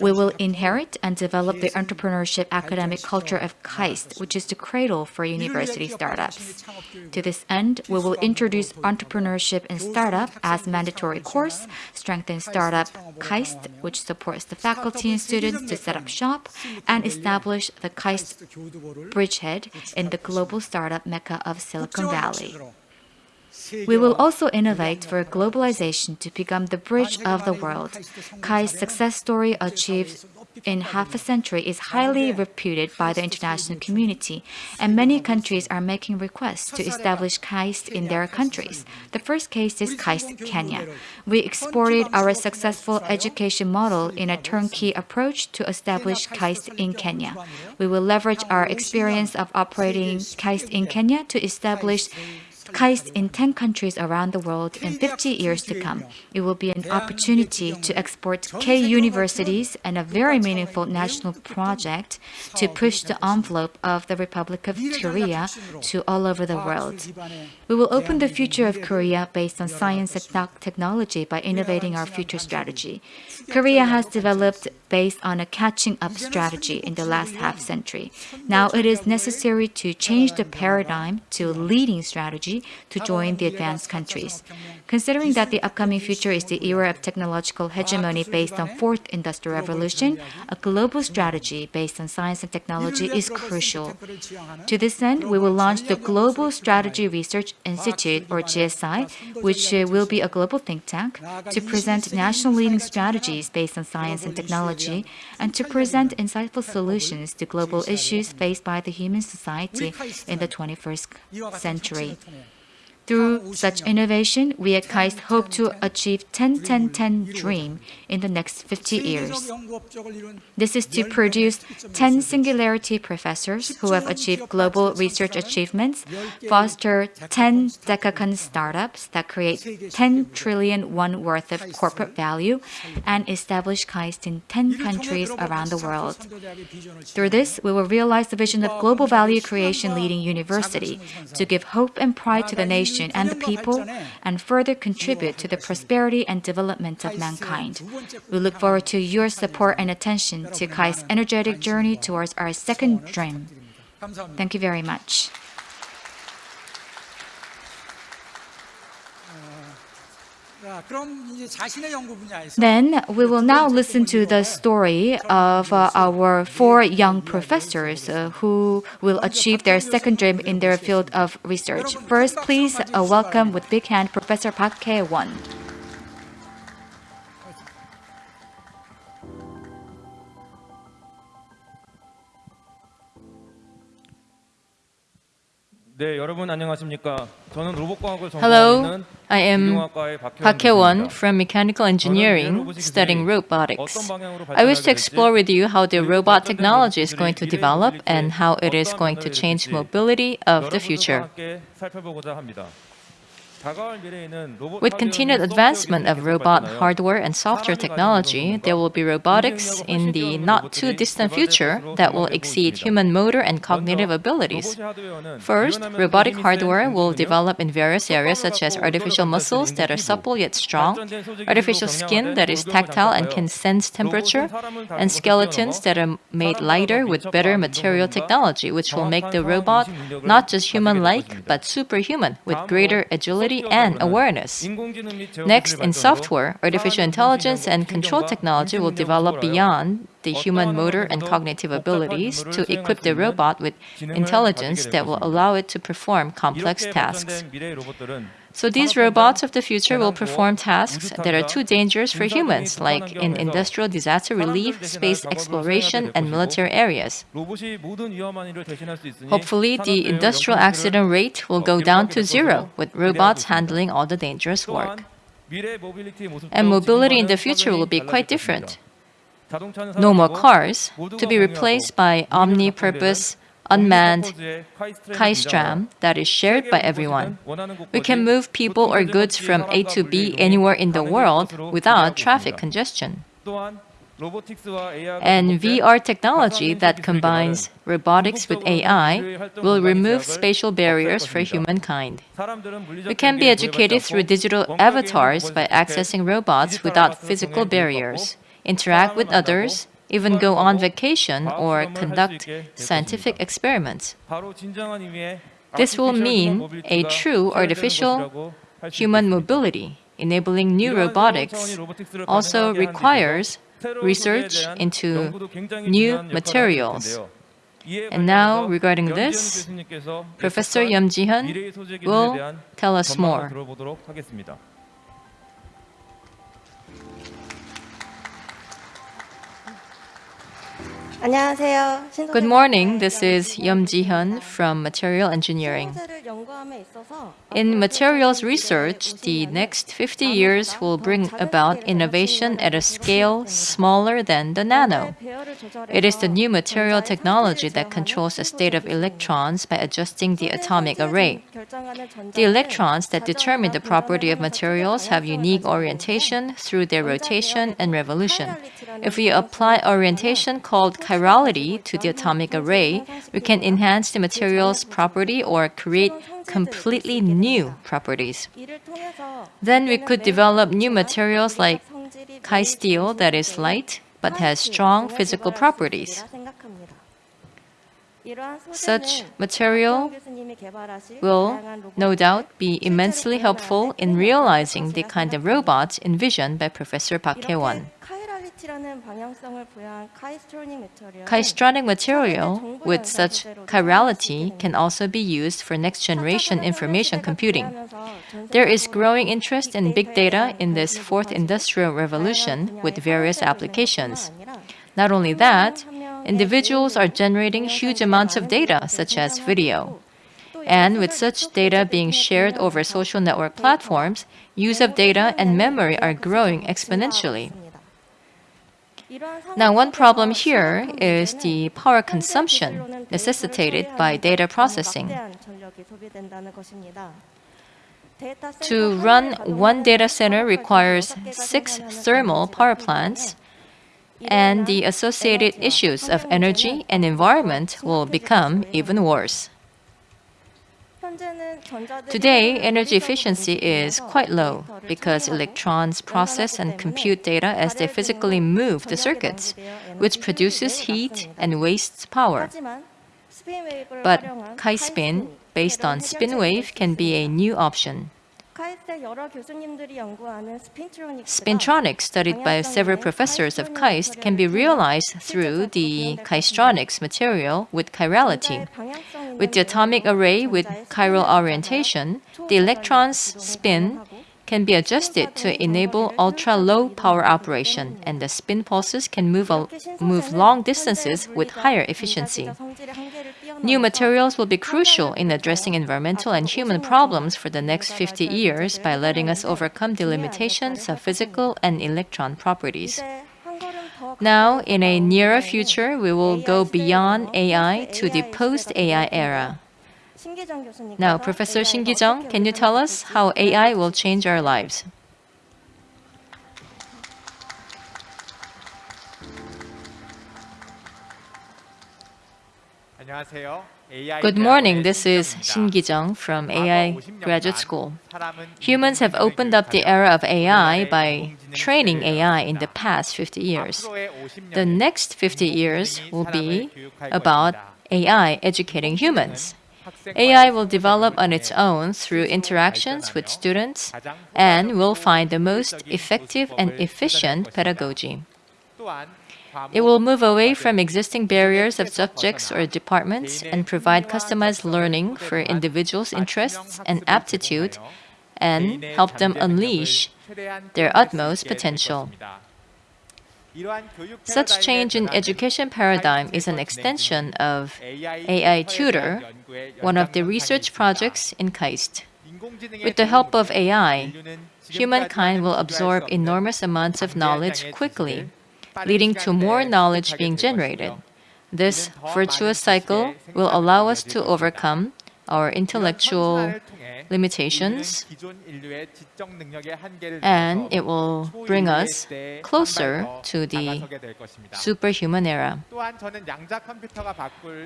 We will inherit and develop the entrepreneurship academic culture of KAIST, which is the cradle for university startups. To this end, we will introduce entrepreneurship and startup as mandatory course, strengthen startup KAIST, which supports the faculty and students to set up shop, and establish the KAIST bridgehead in the global startup mecca of Silicon Valley. We will also innovate for globalization to become the bridge of the world. KAIST's success story achieved in half a century is highly reputed by the international community, and many countries are making requests to establish KAIST in their countries. The first case is KAIST Kenya. We exported our successful education model in a turnkey approach to establish KAIST in Kenya. We will leverage our experience of operating KAIST in Kenya to establish KAIST in 10 countries around the world in 50 years to come. It will be an opportunity to export K universities and a very meaningful national project to push the envelope of the Republic of Korea to all over the world. We will open the future of Korea based on science and technology by innovating our future strategy. Korea has developed based on a catching up strategy in the last half century. Now it is necessary to change the paradigm to a leading strategy to join the advanced countries. Considering that the upcoming future is the era of technological hegemony based on fourth industrial revolution, a global strategy based on science and technology is crucial. To this end, we will launch the Global Strategy Research Institute, or GSI, which will be a global think tank, to present national leading strategies based on science and technology, and to present insightful solutions to global issues faced by the human society in the 21st century. Through such innovation, we at KAIST hope to achieve 10-10-10 dream in the next 50 years. This is to produce 10 singularity professors who have achieved global research achievements, foster 10 decacorn startups that create 10 trillion won worth of corporate value, and establish KAIST in 10 countries around the world. Through this, we will realize the vision of global value creation leading university to give hope and pride to the nation and the people, and further contribute to the prosperity and development of mankind. We look forward to your support and attention to KAIST's energetic journey towards our second dream. Thank you very much. Then we will now listen to the story of uh, our four young professors uh, who will achieve their second dream in their field of research. First, please uh, welcome with big hand Professor Park Hae-won. 네, Hello, I am Park Hae-won from Mechanical Engineering, studying robotics. I wish to explore with you how the robot technology is going to develop and how it is going to change mobility of the future. With continued advancement of robot hardware and software technology, there will be robotics in the not too distant future that will exceed human motor and cognitive abilities. First, robotic hardware will develop in various areas such as artificial muscles that are supple yet strong, artificial skin that is tactile and can sense temperature, and skeletons that are made lighter with better material technology, which will make the robot not just human-like but superhuman with greater agility and awareness. Next, in software, artificial intelligence and control technology will develop beyond the human motor and cognitive abilities to equip the robot with intelligence that will allow it to perform complex tasks. So these robots of the future will perform tasks that are too dangerous for humans, like in industrial disaster relief, space exploration, and military areas. Hopefully, the industrial accident rate will go down to zero, with robots handling all the dangerous work. And mobility in the future will be quite different no more cars, to be replaced by omnipurpose unmanned Kaistram that is shared by everyone. We can move people or goods from A to B anywhere in the world without traffic congestion. And VR technology that combines robotics with AI will remove spatial barriers for humankind. We can be educated through digital avatars by accessing robots without physical barriers interact with others, even go on vacation or conduct scientific experiments. This will mean a true artificial human mobility, enabling new robotics also requires research into new materials. And now, regarding this, Professor Yeom Ji-hyun will tell us more. Good morning, this is Yeom Ji-hyun from Material Engineering. In materials research, the next 50 years will bring about innovation at a scale smaller than the nano. It is the new material technology that controls the state of electrons by adjusting the atomic array. The electrons that determine the property of materials have unique orientation through their rotation and revolution. If we apply orientation called chirality to the atomic array, we can enhance the material's property or create completely new properties. Then we could develop new materials like Kai steel that is light but has strong physical properties. Such material will no doubt be immensely helpful in realizing the kind of robots envisioned by Professor Park Hae-won. Kaistronic material with such chirality can also be used for next-generation information computing. There is growing interest in big data in this fourth industrial revolution with various applications. Not only that, individuals are generating huge amounts of data, such as video. And with such data being shared over social network platforms, use of data and memory are growing exponentially. Now, one problem here is the power consumption necessitated by data processing. To run one data center requires six thermal power plants, and the associated issues of energy and environment will become even worse. Today, energy efficiency is quite low because electrons process and compute data as they physically move the circuits, which produces heat and wastes power. But Chi-spin, based on spin wave, can be a new option. Spintronics, studied by several professors of KAIST, can be realized through the Kaistronics material with chirality. With the atomic array with chiral orientation, the electron's spin can be adjusted to enable ultra-low power operation, and the spin pulses can move, move long distances with higher efficiency. New materials will be crucial in addressing environmental and human problems for the next 50 years by letting us overcome the limitations of physical and electron properties. Now, in a nearer future, we will go beyond AI to the post-AI era. Now, Professor Shin Ki-jung, can you tell us how AI will change our lives? Good morning. This is Shin Ki-jung from AI Graduate School. Humans have opened up the era of AI by training AI in the past 50 years. The next 50 years will be about AI educating humans. AI will develop on its own through interactions with students and will find the most effective and efficient pedagogy. It will move away from existing barriers of subjects or departments and provide customized learning for individuals' interests and aptitude and help them unleash their utmost potential. Such change in education paradigm is an extension of AI Tutor, one of the research projects in KAIST. With the help of AI, humankind will absorb enormous amounts of knowledge quickly leading to more knowledge being generated. This virtuous cycle will allow us to overcome our intellectual limitations and it will bring us closer to the superhuman era.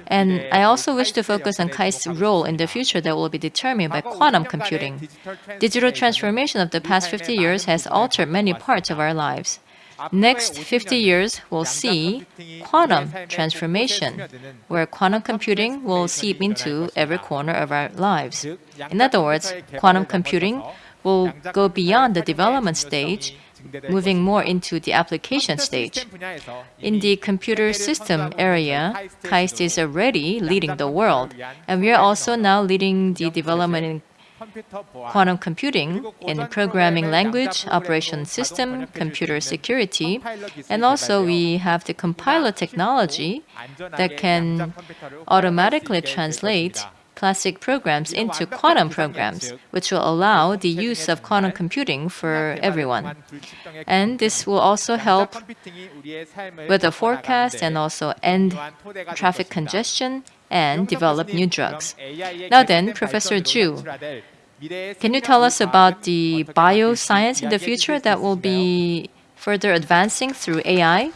And I also wish to focus on KAIST's role in the future that will be determined by quantum computing. Digital transformation of the past 50 years has altered many parts of our lives. Next 50 years we'll see quantum transformation, where quantum computing will seep into every corner of our lives. In other words, quantum computing will go beyond the development stage, moving more into the application stage. In the computer system area, KAIST is already leading the world, and we are also now leading the development in quantum computing in programming language, operation system, computer security, and also we have the compiler technology that can automatically translate classic programs into quantum programs, which will allow the use of quantum computing for everyone. And this will also help with the forecast and also end traffic congestion and develop new drugs. Now then, Professor Ju, can you tell us about the bioscience in the future that will be further advancing through AI?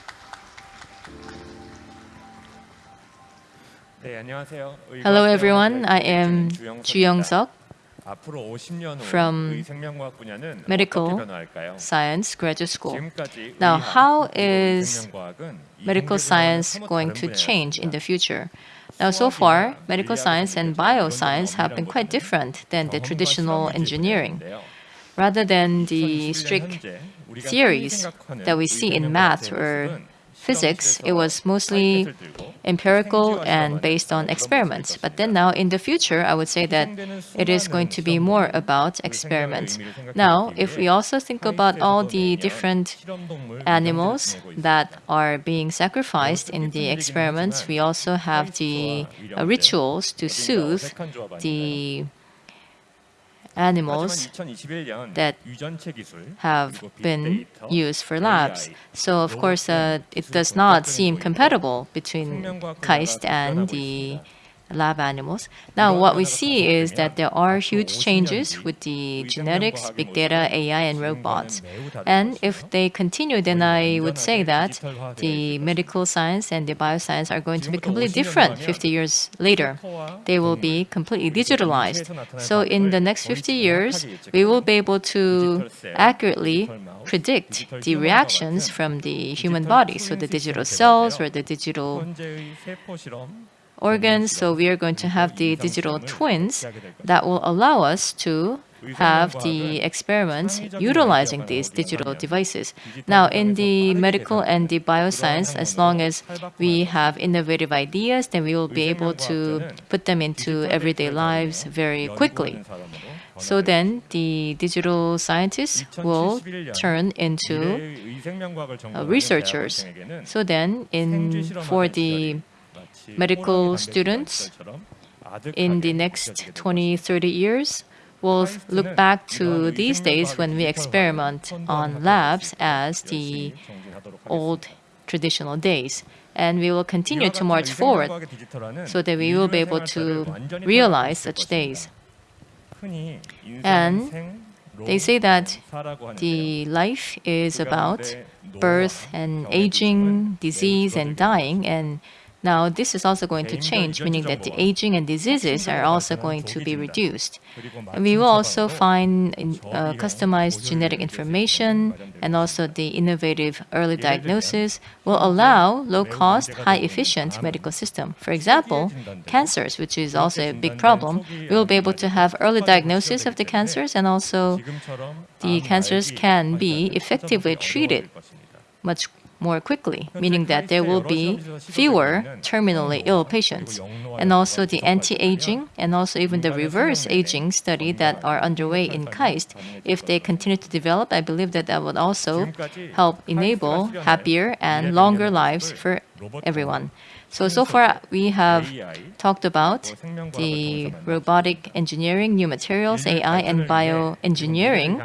Hello everyone, I am Ju Young-seok from Medical Science Graduate School. Now, how is medical science going to change in the future? Now, so far, medical science and bioscience have been quite different than the traditional engineering. Rather than the strict theories that we see in math or physics, it was mostly empirical and based on experiments. But then now in the future, I would say that it is going to be more about experiments. Now, if we also think about all the different animals that are being sacrificed in the experiments, we also have the uh, rituals to soothe the animals that have been used for labs. So of course, uh, it does not seem compatible between KAIST and the lab animals. Now, what we see is that there are huge changes with the genetics, big data, AI, and robots. And if they continue, then I would say that the medical science and the bioscience are going to be completely different 50 years later. They will be completely digitalized. So in the next 50 years, we will be able to accurately predict the reactions from the human body. So the digital cells or the digital organs. So we are going to have the digital twins that will allow us to have the experiments utilizing these digital devices. Now, in the medical and the bioscience, as long as we have innovative ideas, then we will be able to put them into everyday lives very quickly. So then the digital scientists will turn into uh, researchers. So then in for the medical students in the next 20, 30 years will look back to these days when we experiment on labs as the old traditional days. And we will continue to march forward so that we will be able to realize such days. And they say that the life is about birth and aging, disease and dying, and now this is also going to change, meaning that the aging and diseases are also going to be reduced. And we will also find uh, customized genetic information and also the innovative early diagnosis will allow low-cost, high-efficient medical system. For example, cancers, which is also a big problem, we will be able to have early diagnosis of the cancers and also the cancers can be effectively treated. much more quickly, meaning that there will be fewer terminally ill patients. And also the anti-aging and also even the reverse aging study that are underway in KAIST, if they continue to develop, I believe that that would also help enable happier and longer lives for everyone. So, so far we have talked about the robotic engineering, new materials, AI, and bioengineering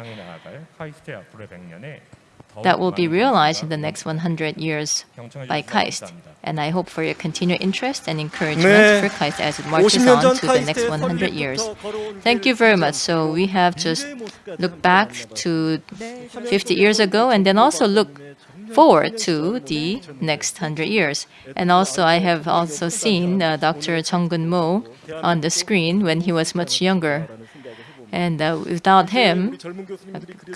that will be realized in the next 100 years by KAIST. And I hope for your continued interest and encouragement for KAIST as it marches on to the next 100 years. Thank you very much. So we have just looked back to 50 years ago and then also look forward to the next 100 years. And also I have also seen uh, Dr. Chung Gun Mo on the screen when he was much younger. And uh, without him,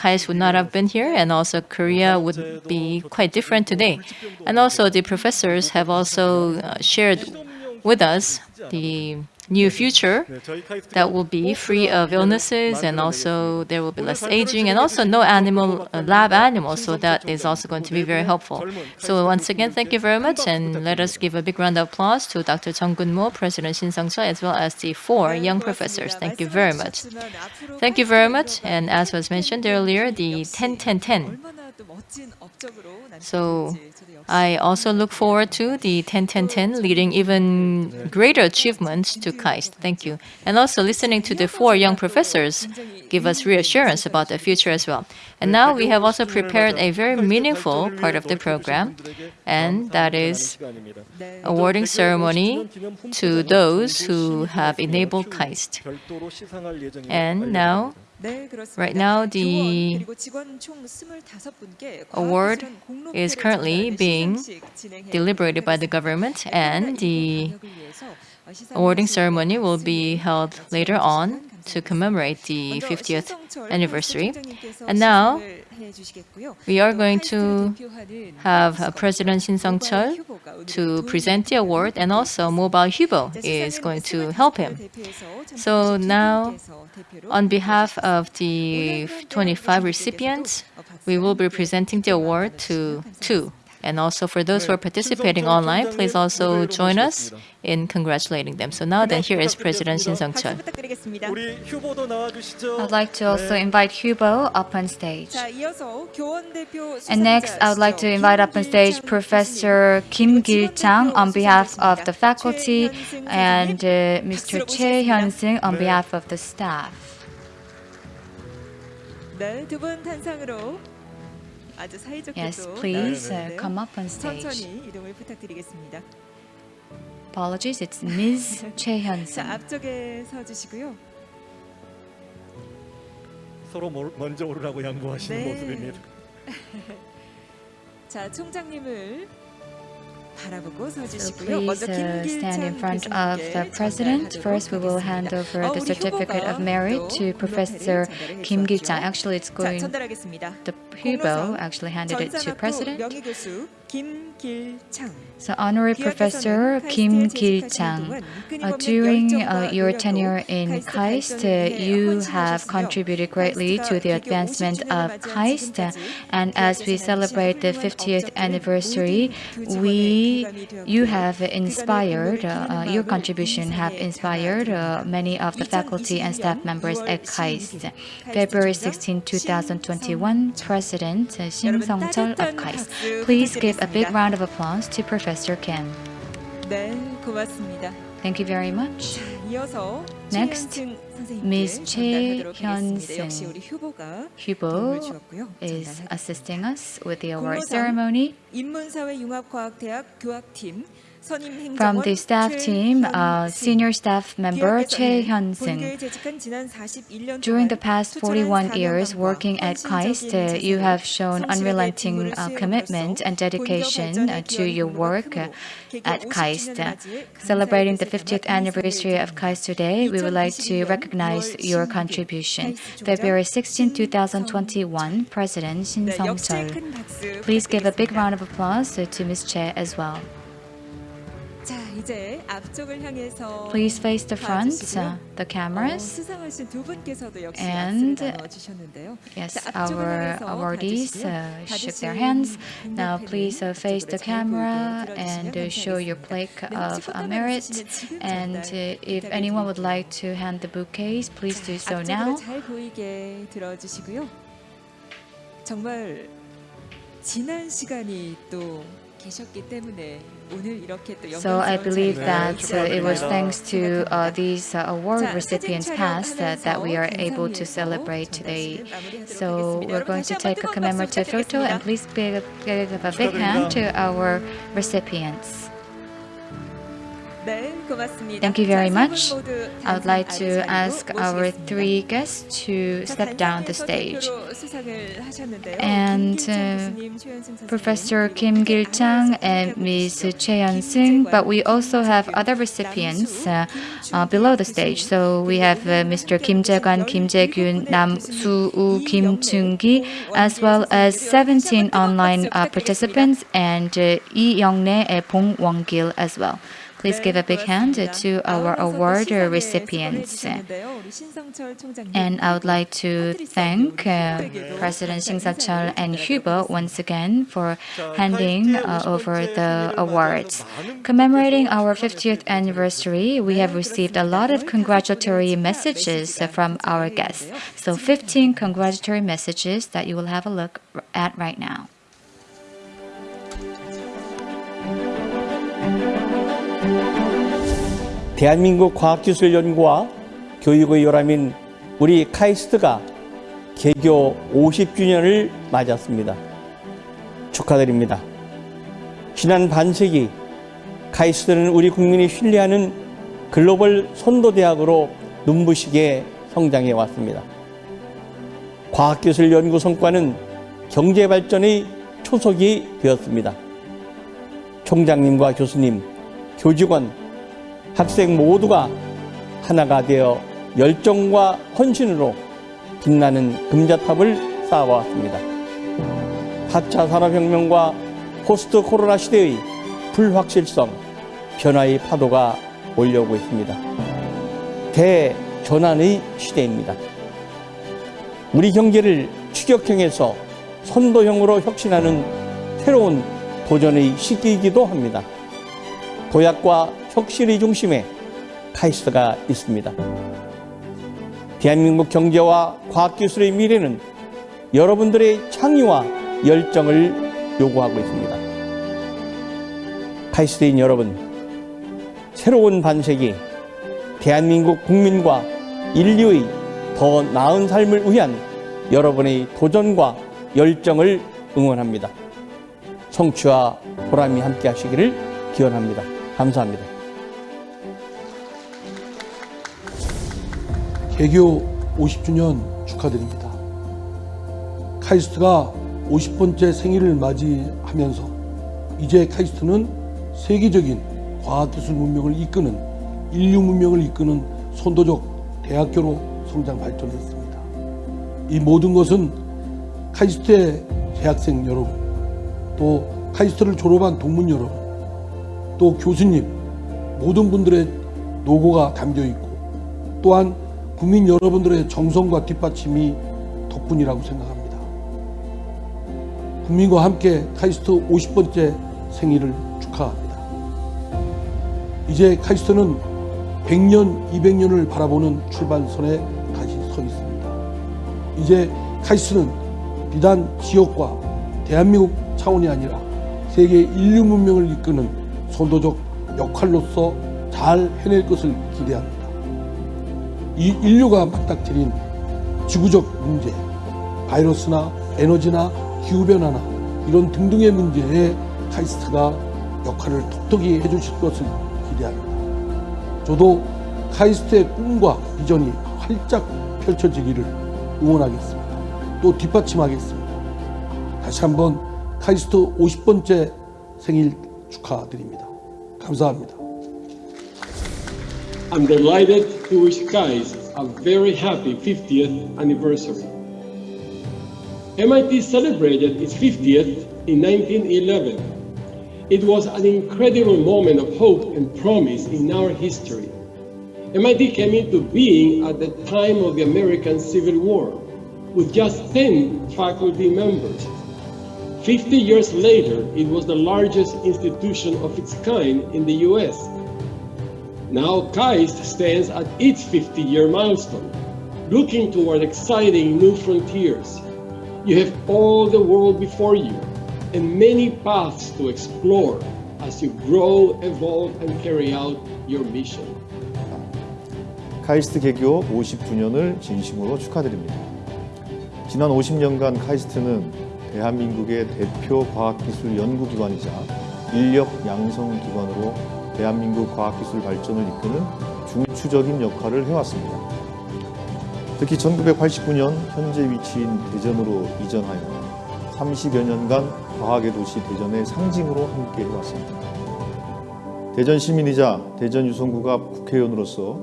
KAIST would not have been here, and also Korea would be quite different today. And also the professors have also uh, shared with us the new future that will be free of illnesses and also there will be less aging and also no animal uh, lab animals so that is also going to be very helpful. So once again thank you very much and let us give a big round of applause to Dr. Chung Gun Mo, President Shin Sung Chul as well as the four young professors. Thank you very much. Thank you very much and as was mentioned earlier the 10-10-10 so I also look forward to the 10-10-10 leading even greater achievements to KAIST. Thank you. And also listening to the four young professors give us reassurance about the future as well. And now we have also prepared a very meaningful part of the program, and that is awarding ceremony to those who have enabled KAIST. And now Right now, the award is currently being deliberated by the government, and the awarding ceremony will be held later on to commemorate the 50th anniversary. And now, we are going to have uh, President Shin Sung-chul to present the award, and also Mobile Hubo is going to help him. So now, on behalf of the 25 recipients, we will be presenting the award to two and also for those who are participating online, please also join us in congratulating them. So now then, here is President Shin Sung-chul. I'd like to also invite Hubo up on stage. And next, I would like to invite up on stage Professor Kim Gil-chang on behalf of the faculty and uh, Mr. Choi Hyun-sung on behalf of the staff. 아주 사이좋게도 yes, please uh, come up 천천히 이동을 부탁드리겠습니다. Apologies, it's Ms. 최현선. 앞쪽에 서 주시고요. 서로 먼저 오르라고 양보하시는 네. 모습입니다. 자, 총장님을 Please uh, stand in front of the President. First, we will hand over the certificate of merit to Professor Kim Gil-chang. Actually, it's going, the Hubo actually handed it to President. So honorary professor Kim Gil-chang, uh, during uh, your tenure in KAIST, uh, you have contributed greatly to the advancement of KAIST. And as we celebrate the 50th anniversary, we, you have inspired, your contribution have inspired many of the faculty and staff members at KAIST. February 16, 2021, President Shin Sung-chul of KAIST. Please give a big round of applause to Professor Kim. 네, 고맙습니다. Thank you very much. 이어서 Next, 최현승 선생님께 Ms. 전달하도록 하겠습니다. 최현승 역시 우리 휴보가 Hubo 도움을 주었고요. is assisting us with the award 공로상 ceremony. 인문사회융합과학대학 교학팀 선임 행정원 from the staff team, uh, senior staff member Choi Hyun-sung, during the past 41 years working at KAIST, uh, you have shown unrelenting uh, commitment and dedication to your work at KAIST. Celebrating the 50th anniversary of KAIST today, we would like to recognize your contribution. February 16, 2021, President Shin Sung-chul. Please give a big round of applause to Ms. Che as well. Please face the front, 봐주시고요. uh, the 어, cameras. 수상하신 두 분께서도 역시 And, 악수를 나눠 주셨는데요. Yes, 자, 앞쪽을 our 향해서 awardees 봐주시고요. uh, shook their 받으신 hands. Now 응답회는 please uh, face the 이쪽으로 잘 camera 보이게 and 들어주시면 uh, show your 감사하겠습니다. plaque 네, 혹시 of uh, 꽃다발 merit. 있으시면 지금 And 전달 uh, if anyone would like to hand the bouquets, please do so 앞쪽으로 now. 잘 보이게 들어주시고요. 정말 지난 시간이 또 계셨기 때문에 오늘 이렇게 또 so I believe that uh, it was thanks to uh, these uh, award recipients past that we are able to celebrate today. So we're going to take a commemorative photo and please give a big hand to our recipients. Thank you very much. I would like to ask our three guests to step down the stage. And uh, Professor Kim Gil-chang and Ms. Cheon Sing, but we also have other recipients uh, uh, below the stage. So we have uh, Mr. Kim Jae-gun, Kim Jae-gyun, Nam Su-woo, Kim Chung-gi, as well as 17 online uh, participants and uh, Lee Young-ne and Bong Won-gil as well. Please give a big hand to our award recipients. And I would like to thank uh, President Shin Sung-chul and Hubo once again for handing uh, over the awards. Commemorating our 50th anniversary, we have received a lot of congratulatory messages from our guests. So 15 congratulatory messages that you will have a look at right now. 대한민국 과학기술연구와 교육의 요람인 우리 카이스트가 개교 50주년을 맞았습니다. 축하드립니다. 지난 반세기 카이스트는 우리 국민이 신뢰하는 글로벌 선도대학으로 눈부시게 성장해 왔습니다. 과학기술 연구 성과는 경제 발전의 초석이 되었습니다. 총장님과 교수님, 교직원, 학생 모두가 하나가 되어 열정과 헌신으로 빛나는 금자탑을 쌓아왔습니다. 4차 산업혁명과 포스트 코로나 시대의 불확실성, 변화의 파도가 올려오고 있습니다. 대전환의 시대입니다. 우리 경제를 추격형에서 선도형으로 혁신하는 새로운 도전의 시기이기도 합니다. 도약과 혁신의 중심에 카이스트가 있습니다. 대한민국 경제와 과학기술의 미래는 여러분들의 창의와 열정을 요구하고 있습니다. 카이스트인 여러분, 새로운 반세기, 대한민국 국민과 인류의 더 나은 삶을 위한 여러분의 도전과 열정을 응원합니다. 성취와 보람이 함께 하시기를 기원합니다. 감사합니다. 개교 50주년 축하드립니다. 카이스트가 50번째 생일을 맞이하면서 이제 카이스트는 세계적인 과학기술 문명을 이끄는 인류 문명을 이끄는 선도적 대학교로 성장 발전했습니다. 이 모든 것은 카이스트의 재학생 여러분, 또 카이스트를 졸업한 동문 여러분, 또 교수님, 모든 분들의 노고가 담겨 있고 또한 국민 여러분들의 정성과 뒷받침이 덕분이라고 생각합니다. 국민과 함께 카이스트 50번째 생일을 축하합니다. 이제 카이스트는 100년, 200년을 바라보는 출발선에 다시 서 있습니다. 이제 카이스트는 비단 지역과 대한민국 차원이 아니라 세계 인류 문명을 이끄는 선도적 역할로서 잘 해낼 것을 기대합니다. 이 인류가 맞닥뜨린 지구적 문제, 바이러스나 에너지나 기후변화나 이런 등등의 문제에 카이스트가 역할을 톡톡히 해주실 것을 기대합니다. 저도 카이스트의 꿈과 비전이 활짝 펼쳐지기를 응원하겠습니다. 또 뒷받침하겠습니다. 다시 한번 카이스트 50번째 생일 축하드립니다. 감사합니다. I'm delighted to wish guys a very happy 50th anniversary. MIT celebrated its 50th in 1911. It was an incredible moment of hope and promise in our history. MIT came into being at the time of the American Civil War, with just 10 faculty members. 50 years later, it was the largest institution of its kind in the US. Now KAIST stands at its 50-year milestone, looking toward exciting new frontiers. You have all the world before you, and many paths to explore as you grow, evolve, and carry out your mission. 카이스트 개교 50주년을 진심으로 축하드립니다. 지난 50년간 카이스트는 대한민국의 대표 과학기술 연구기관이자 인력 양성기관으로 대한민국 과학기술 발전을 이끄는 중추적인 역할을 해왔습니다. 특히 1989년 현재 위치인 대전으로 이전하여 30여 년간 과학의 도시 대전의 상징으로 함께 해왔습니다. 대전 시민이자 대전 유성구가 국회의원으로서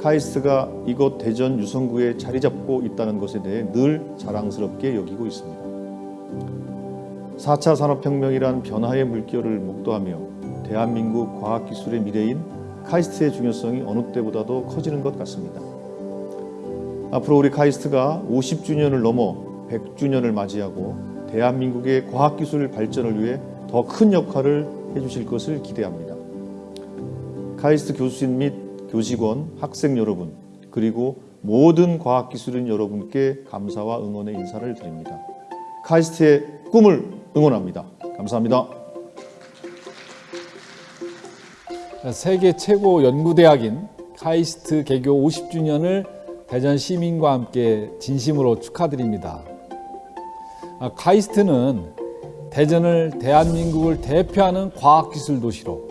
카이스트가 이곳 대전 유성구에 자리 잡고 있다는 것에 대해 늘 자랑스럽게 여기고 있습니다. 4차 산업혁명이란 변화의 물결을 목도하며 대한민국 과학기술의 미래인 카이스트의 중요성이 어느 때보다도 커지는 것 같습니다. 앞으로 우리 카이스트가 50주년을 넘어 100주년을 맞이하고 대한민국의 과학기술 발전을 위해 더 큰 역할을 해주실 것을 기대합니다. 카이스트 교수진 및 교직원, 학생 여러분, 그리고 모든 과학기술인 여러분께 감사와 응원의 인사를 드립니다. 카이스트의 꿈을 응원합니다. 감사합니다. 세계 최고 연구대학인 카이스트 개교 50주년을 대전 시민과 함께 진심으로 축하드립니다. 아, 카이스트는 대전을 대한민국을 대표하는 과학기술 도시로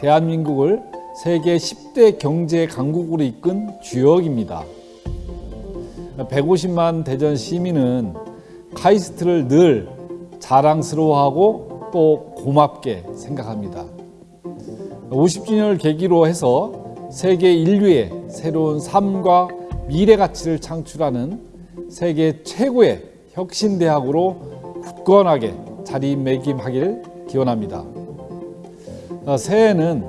대한민국을 세계 10대 경제 강국으로 이끈 주역입니다. 150만 대전 시민은 카이스트를 늘 자랑스러워하고 또 고맙게 생각합니다. 50주년을 계기로 해서 세계 인류의 새로운 삶과 미래 가치를 창출하는 세계 최고의 혁신대학으로 굳건하게 자리매김하길 기원합니다. 새해에는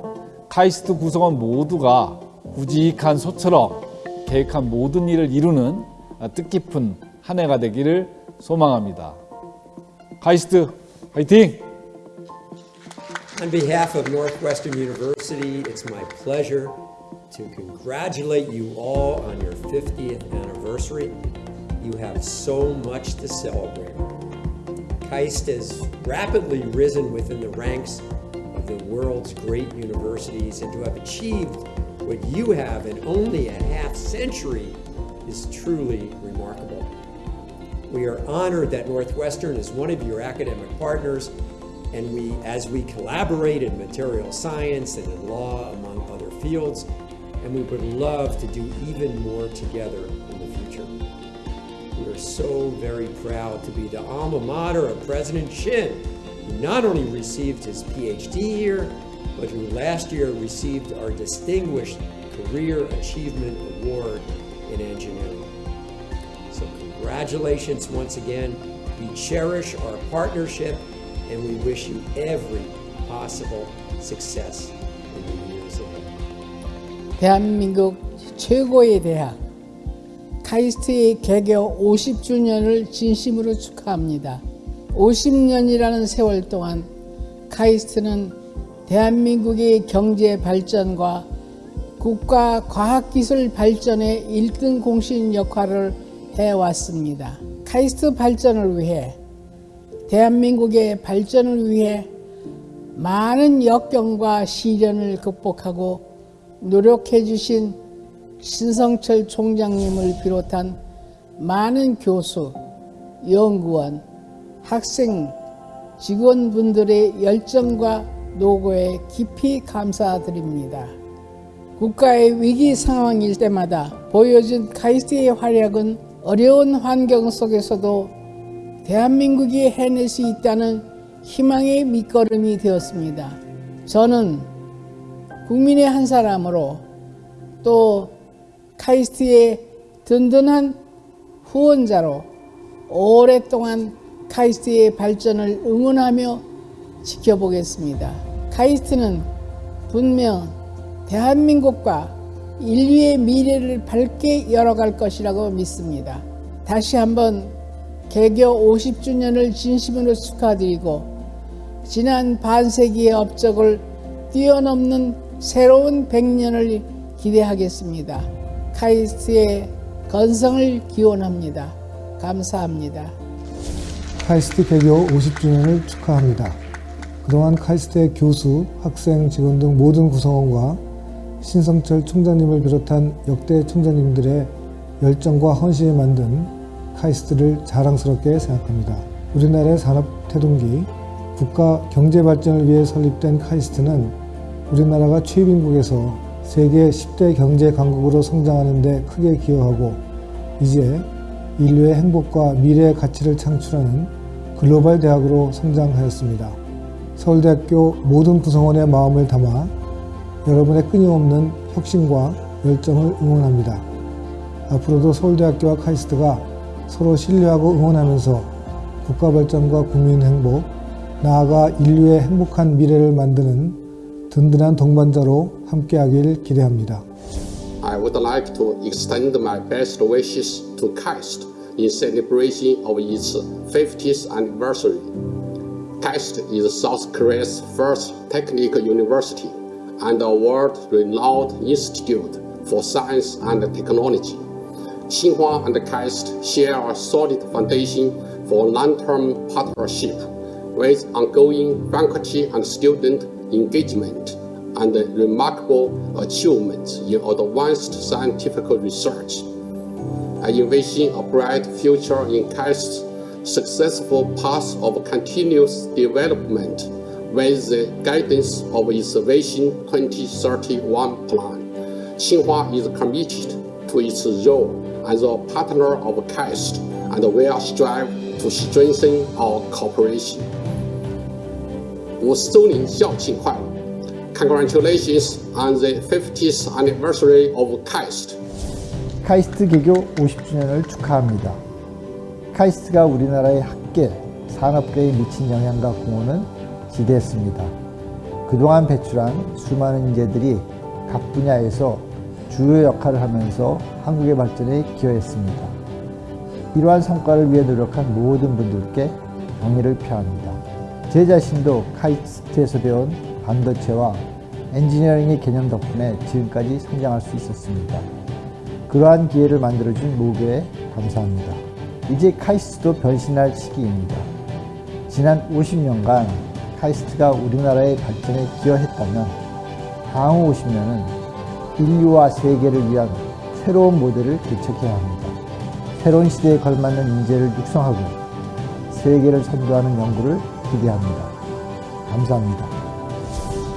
카이스트 구성원 모두가 우직한 소처럼 계획한 모든 일을 이루는 뜻깊은 한 해가 되기를 소망합니다. 카이스트 화이팅! On behalf of Northwestern University, it's my pleasure to congratulate you all on your 50th anniversary. You have so much to celebrate. KAIST has rapidly risen within the ranks of the world's great universities, and to have achieved what you have in only a half century is truly remarkable. we are honored that Northwestern is one of your academic partners and we, as we collaborate in material science and in law, among other fields, and we would love to do even more together in the future. We are so very proud to be the alma mater of President Shin, who not only received his PhD here, but who last year received our Distinguished Career Achievement Award in Engineering. Congratulations once again. We cherish our partnership and we wish you every possible success in the years ahead. 대한민국 최고의 대학 카이스트의 개교 50주년을 진심으로 축하합니다. 50년이라는 세월 동안 카이스트는 대한민국의 경제 발전과 국가 과학기술 발전의 1등 공신 역할을 해왔습니다. 카이스트 발전을 위해 대한민국의 발전을 위해 많은 역경과 시련을 극복하고 노력해 주신 신성철 총장님을 비롯한 많은 교수, 연구원, 학생, 직원분들의 열정과 노고에 깊이 감사드립니다. 국가의 위기 상황일 때마다 보여준 카이스트의 활약은 어려운 환경 속에서도 대한민국이 해낼 수 있다는 희망의 밑거름이 되었습니다. 저는 국민의 한 사람으로 또 카이스트의 든든한 후원자로 오랫동안 카이스트의 발전을 응원하며 지켜보겠습니다. 카이스트는 분명 대한민국과 인류의 미래를 밝게 열어갈 것이라고 믿습니다. 다시 한번 개교 50주년을 진심으로 축하드리고 지난 반세기의 업적을 뛰어넘는 새로운 100년을 기대하겠습니다. 카이스트의 건성을 기원합니다. 감사합니다. 카이스트 개교 50주년을 축하합니다. 그동안 카이스트의 교수, 학생, 직원 등 모든 구성원과 신성철 총장님을 비롯한 역대 총장님들의 열정과 헌신이 만든 카이스트를 자랑스럽게 생각합니다. 우리나라의 산업 태동기, 국가 경제 발전을 위해 설립된 카이스트는 우리나라가 최빈국에서 세계 10대 경제 강국으로 성장하는 데 크게 기여하고 이제 인류의 행복과 미래의 가치를 창출하는 글로벌 대학으로 성장하였습니다. 서울대학교 모든 구성원의 마음을 담아 여러분의 끊임없는 혁신과 열정을 응원합니다. 앞으로도 서울대학교와 카이스트가 서로 신뢰하고 응원하면서 국가 발전과 국민 행복, 나아가 인류의 행복한 미래를 만드는 든든한 동반자로 함께하길 기대합니다. I would like to extend my best wishes to KAIST in celebration of its 50th anniversary. KAIST is South Korea's first technical university and a world-renowned institute for science and technology. Tsinghua and KAIST share a solid foundation for long-term partnership with ongoing faculty and student engagement and remarkable achievements in advanced scientific research. I envision a bright future in KAIST's successful path of continuous development with the guidance of its Vision 2031 plan. Tsinghua is committed to its role as a partner of KAIST and will strive to strengthen our cooperation. Wusuni Xiao Qinghuai, congratulations on the 50th anniversary of CAST. KAIST 개교 50주년을 축하합니다. KAIST가 우리나라의 학계, 산업계에 미친 영향과 공헌은 지대했습니다. 그동안 배출한 수많은 인재들이 각 분야에서 주요 역할을 하면서 한국의 발전에 기여했습니다. 이러한 성과를 위해 노력한 모든 분들께 경의를 표합니다. 제 자신도 카이스트에서 배운 반도체와 엔지니어링의 개념 덕분에 지금까지 성장할 수 있었습니다. 그러한 기회를 만들어준 모두에 감사합니다. 이제 카이스트도 변신할 시기입니다. 지난 50년간 카이스트가 우리나라의 발전에 기여했다면 향후 50년은 인류와 세계를 위한 새로운 모델을 개척해야 합니다. 새로운 시대에 걸맞는 인재를 육성하고 세계를 선도하는 연구를 기대합니다. 감사합니다.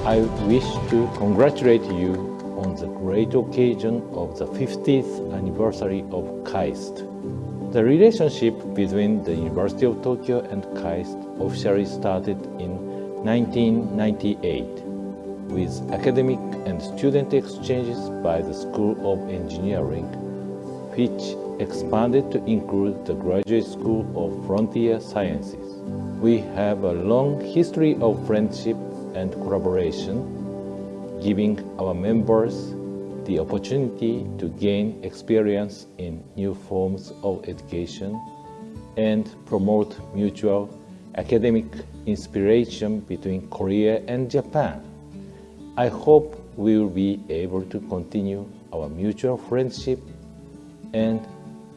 I wish to congratulate you on the great occasion of the 50th anniversary of KAIST. The relationship between the University of Tokyo and KAIST officially started in 1998 with academic and student exchanges by the School of Engineering, which expanded to include the Graduate School of Frontier Sciences. We have a long history of friendship and collaboration, giving our members the opportunity to gain experience in new forms of education and promote mutual academic inspiration between Korea and Japan. I hope we will be able to continue our mutual friendship and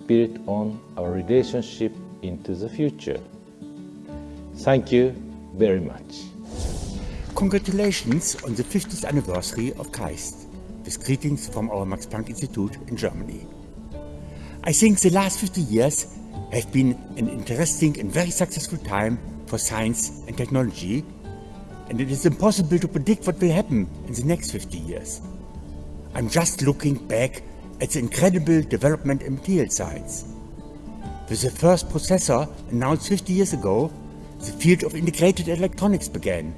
build on our relationship into the future. Thank you very much. Congratulations on the 50th anniversary of KAIST, with greetings from our Max Planck Institute in Germany. I think the last 50 years have been an interesting and very successful time for science and technology, and it is impossible to predict what will happen in the next 50 years. I'm just looking back at the incredible development in material science. With the first processor announced 50 years ago, the field of integrated electronics began,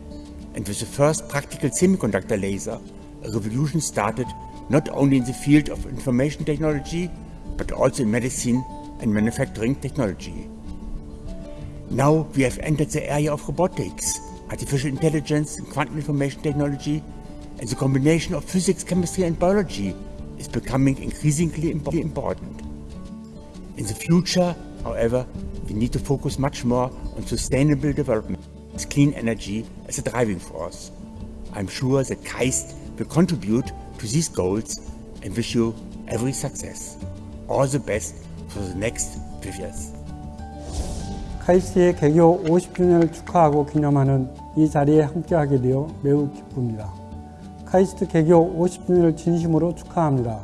and with the first practical semiconductor laser, a revolution started not only in the field of information technology, but also in medicine and manufacturing technology. Now we have entered the area of robotics, artificial intelligence and quantum information technology, and the combination of physics, chemistry and biology is becoming increasingly important. In the future, however, we need to focus much more on sustainable development, with clean energy as a driving force. I'm sure that KAIST will contribute to these goals and wish you every success. All the best for the next years. 카이스트의 개교 50주년을 축하하고 기념하는 이 자리에 함께하게 되어 매우 기쁩니다. 카이스트 개교 50주년을 진심으로 축하합니다.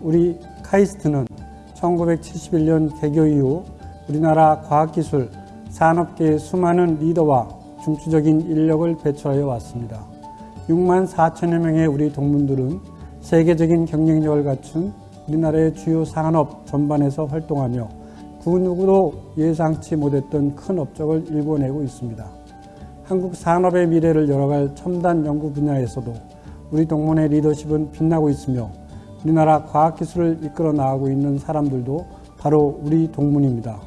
우리 카이스트는 1971년 개교 이후 우리나라 과학기술, 산업계의 수많은 리더와 중추적인 인력을 배출하여 왔습니다. 6만 4천여 명의 우리 동문들은 세계적인 경쟁력을 갖춘 우리나라의 주요 산업 전반에서 활동하며 그 누구도 예상치 못했던 큰 업적을 일궈내고 있습니다. 한국 산업의 미래를 열어갈 첨단 연구 분야에서도 우리 동문의 리더십은 빛나고 있으며 우리나라 과학기술을 이끌어 나가고 있는 사람들도 바로 우리 동문입니다.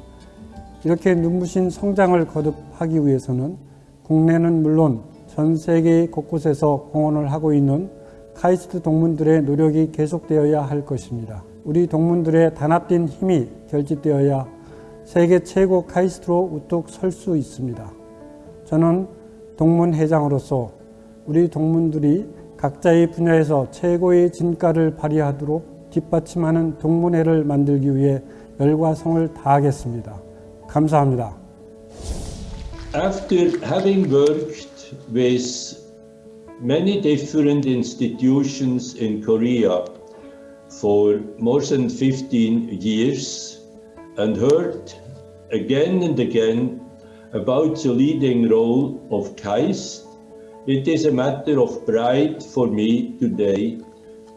이렇게 눈부신 성장을 거듭하기 위해서는 국내는 물론 전 세계 곳곳에서 공헌을 하고 있는 카이스트 동문들의 노력이 계속되어야 할 것입니다. 우리 동문들의 단합된 힘이 결집되어야 세계 최고 카이스트로 우뚝 설 수 있습니다. 저는 동문 회장으로서 우리 동문들이 각자의 분야에서 최고의 진가를 발휘하도록 뒷받침하는 동문회를 만들기 위해 열과 성을 다하겠습니다. 감사합니다. After having worked with many different institutions in Korea for more than 15 years and heard again and again about the leading role of KAIST, it is a matter of pride for me today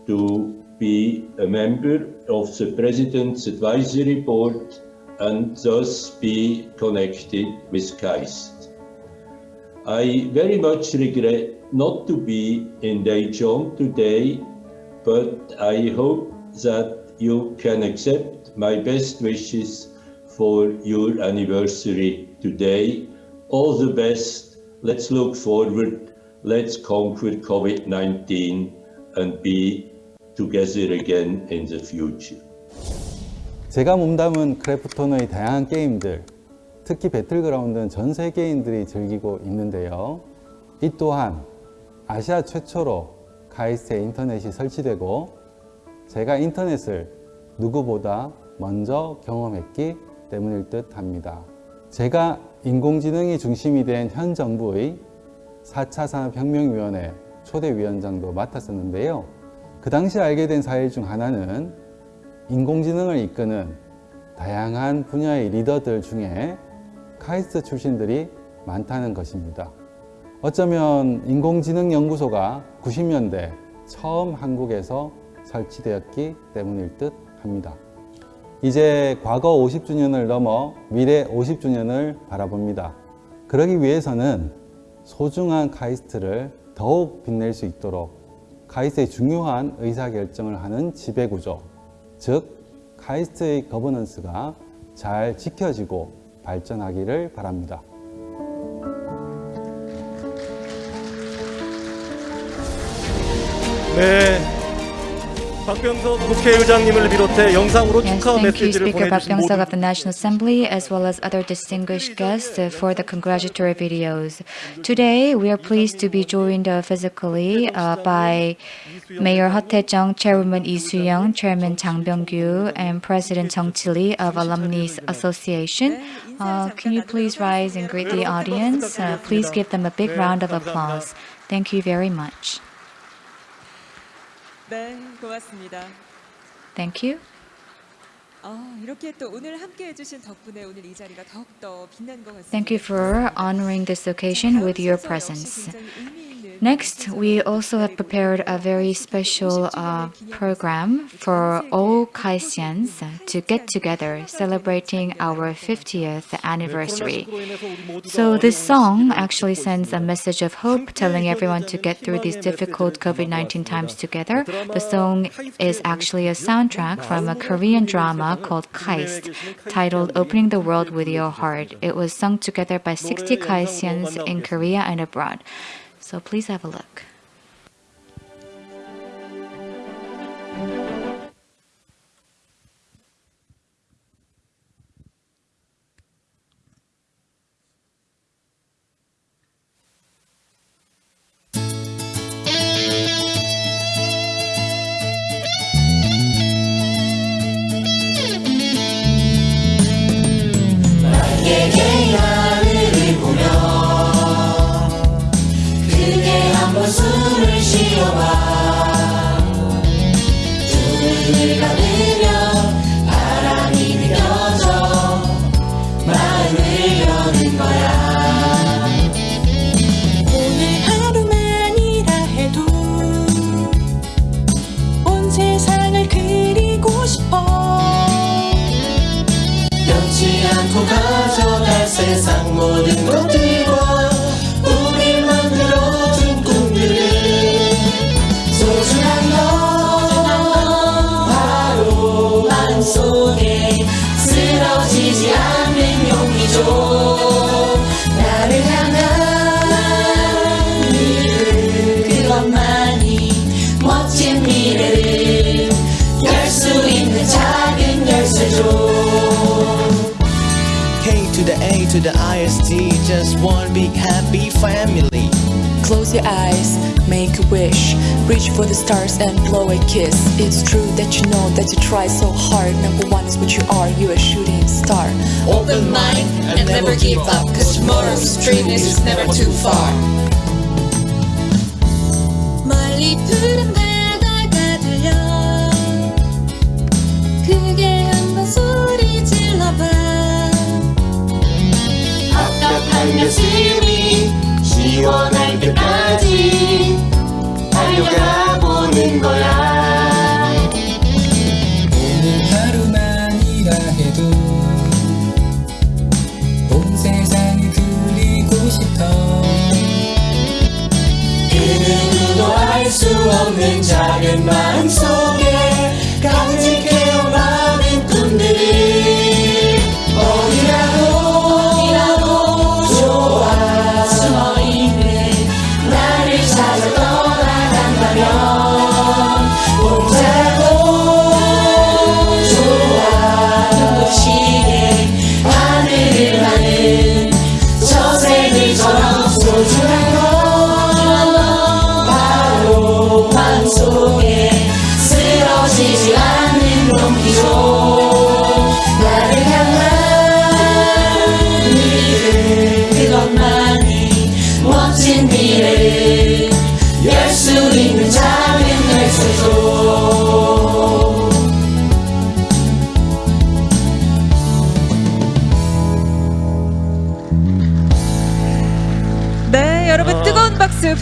to be a member of the President's Advisory Board and thus be connected with KAIST. I very much regret not to be in Daejeon today, but I hope that you can accept my best wishes for your anniversary today. All the best. Let's look forward. Let's conquer COVID-19 and be together again in the future. 제가 몸담은 크래프톤의 다양한 게임들, 특히 배틀그라운드는 전 세계인들이 즐기고 있는데요. 이 또한 아시아 최초로 카이스트에 인터넷이 설치되고 제가 인터넷을 누구보다 먼저 경험했기 때문일 듯 합니다. 제가 인공지능이 중심이 된 현 정부의 4차 산업혁명위원회 초대위원장도 맡았었는데요. 그 당시 알게 된 사실 중 하나는 인공지능을 이끄는 다양한 분야의 리더들 중에 카이스트 출신들이 많다는 것입니다. 어쩌면 인공지능 연구소가 90년대 처음 한국에서 설치되었기 때문일 듯 합니다. 이제 과거 50주년을 넘어 미래 50주년을 바라봅니다. 그러기 위해서는 소중한 카이스트를 더욱 빛낼 수 있도록 카이스트의 중요한 의사결정을 하는 지배구조, 즉 카이스트의 거버넌스가 잘 지켜지고 발전하기를 바랍니다. 네. 박병석 국회의장님을 비롯해 영상으로 of the National Assembly as well as other distinguished guests uh, for the congratulatory videos. Today, we are pleased to be joined uh, physically uh, by Mayor Heo Tae-jung, Chairwoman Lee Soo-young, Chairman Chang Byung-gyu, and President Jung Chili of Alumni Association. Uh, can you please rise and greet the audience? Uh, please give them a big round of applause. Thank you very much. 네, 고맙습니다. Thank you. Thank you for honoring this occasion with your presence. Next, we also have prepared a very special uh, program for all Kaistians to get together celebrating our 50th anniversary. So this song actually sends a message of hope telling everyone to get through these difficult COVID-19 times together. The song is actually a soundtrack from a Korean drama called Kaist, titled Opening the World with Your Heart. It was sung together by 60 Kaistians in Korea and abroad. So please have a look. sang mô đình quốc to the A to the IST, just one big happy family. Close your eyes, make a wish, reach for the stars and blow a kiss. It's true that you know that you try so hard. Number one is what you are, you're a shooting star. Open mind and never give up, cause tomorrow's dream is never too far. 멀리 가슴이 시원할 때까지 달려가 보는 거야. 오늘 하루만이라 해도 온 세상을 그리고 싶어. 그 누구도 알 수 없는 작은 마음 속에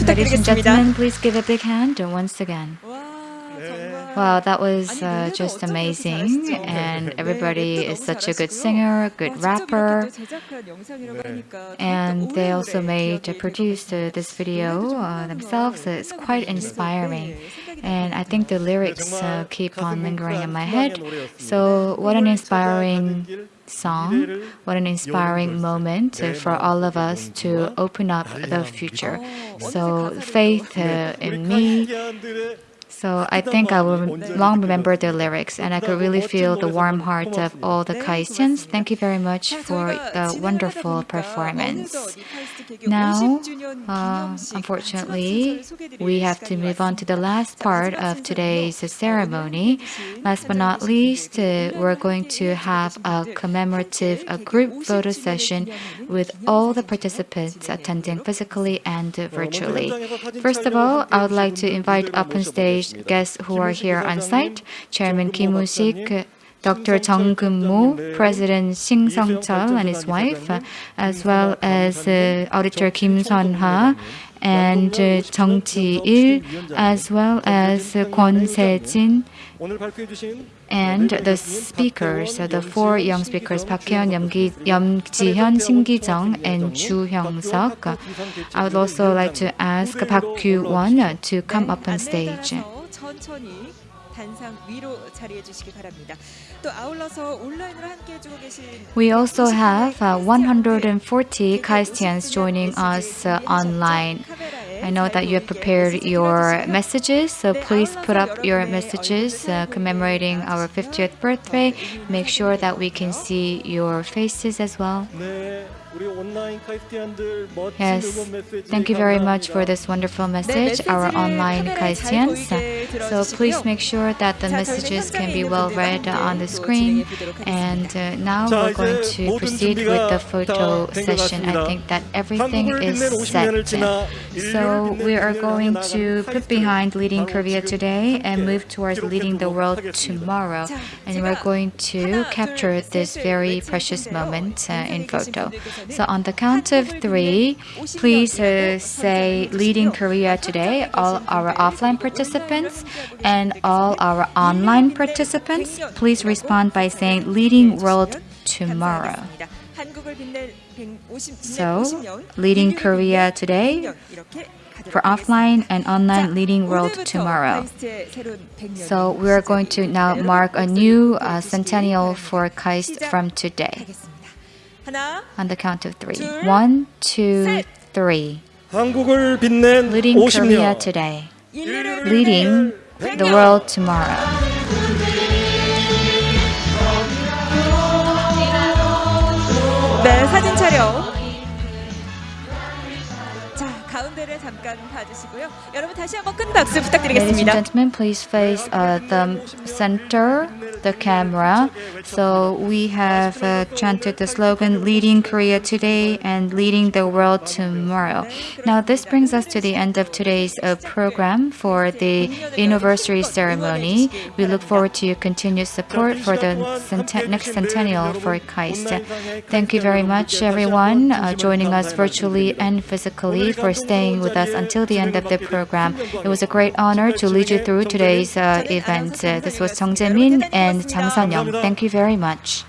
Ladies and gentlemen, please give a big hand once again. Wow, that was uh, just amazing. And everybody is such a good singer, good rapper. And they also made, produced uh, this video themselves. It's quite inspiring. And I think the lyrics uh, keep on lingering in my head. So what an inspiring song, what an inspiring moment for all of us to open up the future. So faith uh, in me So I think I will long remember the lyrics and I could really feel the warm heart of all the Kaistians. Thank you very much for the wonderful performance. Now, uh, unfortunately, we have to move on to the last part of today's ceremony. Last but not least, uh, we're going to have a commemorative a group photo session with all the participants attending physically and virtually. First of all, I would like to invite up on stage guests who are here on site, Chairman Kim Woo-sik, Dr. Jung Keun-mo, President Shin Sung-chul and his wife, as well as uh, Auditor Kim Sun-ha and uh, Jung Ji-il, as well as uh, Kwon Se-jin, and the speakers, the four young speakers, Park Hyun, Yeom Ji-hyun, Shin Ki-jung, and Chu Hyung-suk. I would also like to ask Park Kyu-won to come up on stage. 천천히 단상 위로 자리해 주시기 바랍니다. 또 아울러서 온라인으로 함께 해주고 계신 We also have uh, 140 Kaistians joining us uh, online. I know that you have prepared your messages, so please put up your messages uh, commemorating our 50th birthday. Make sure that we can see your faces as well. Yes, thank you very much for this wonderful message, our online Kaistians. So please make sure that the messages can be well read on the screen. And uh, now we're going to proceed with the photo session. I think that everything is set. So we are going to put behind leading Korea today and move towards leading the world tomorrow. And we're going to capture this very precious moment uh, in photo. So on the count of three, please uh, say leading Korea today, all our offline participants and all our online participants. Please respond by saying leading world tomorrow. So, leading Korea today for offline and online leading world tomorrow. So we are going to now mark a new uh, centennial for KAIST from today On the count of three. One, two, three. Leading Korea today. Leading the world tomorrow. 네, 사진 촬영. 가운데를 잠깐 봐주시고요. 여러분 다시 한번 큰 박수 Ladies and 부탁드리겠습니다. gentlemen, please face uh, the center, the camera. So we have uh, chanted the slogan "Leading Korea today and leading the world tomorrow." Now this brings us to the end of today's uh, program for the anniversary ceremony. We look forward to your continued support for the centen- next centennial for KAIST. Thank you very much, everyone, uh, joining us virtually and physically for staying with us until the end of the program. It was a great honor to lead you through today's uh, event. Uh, this was Jung Jae-min and Jang Sun-young. Thank you very much.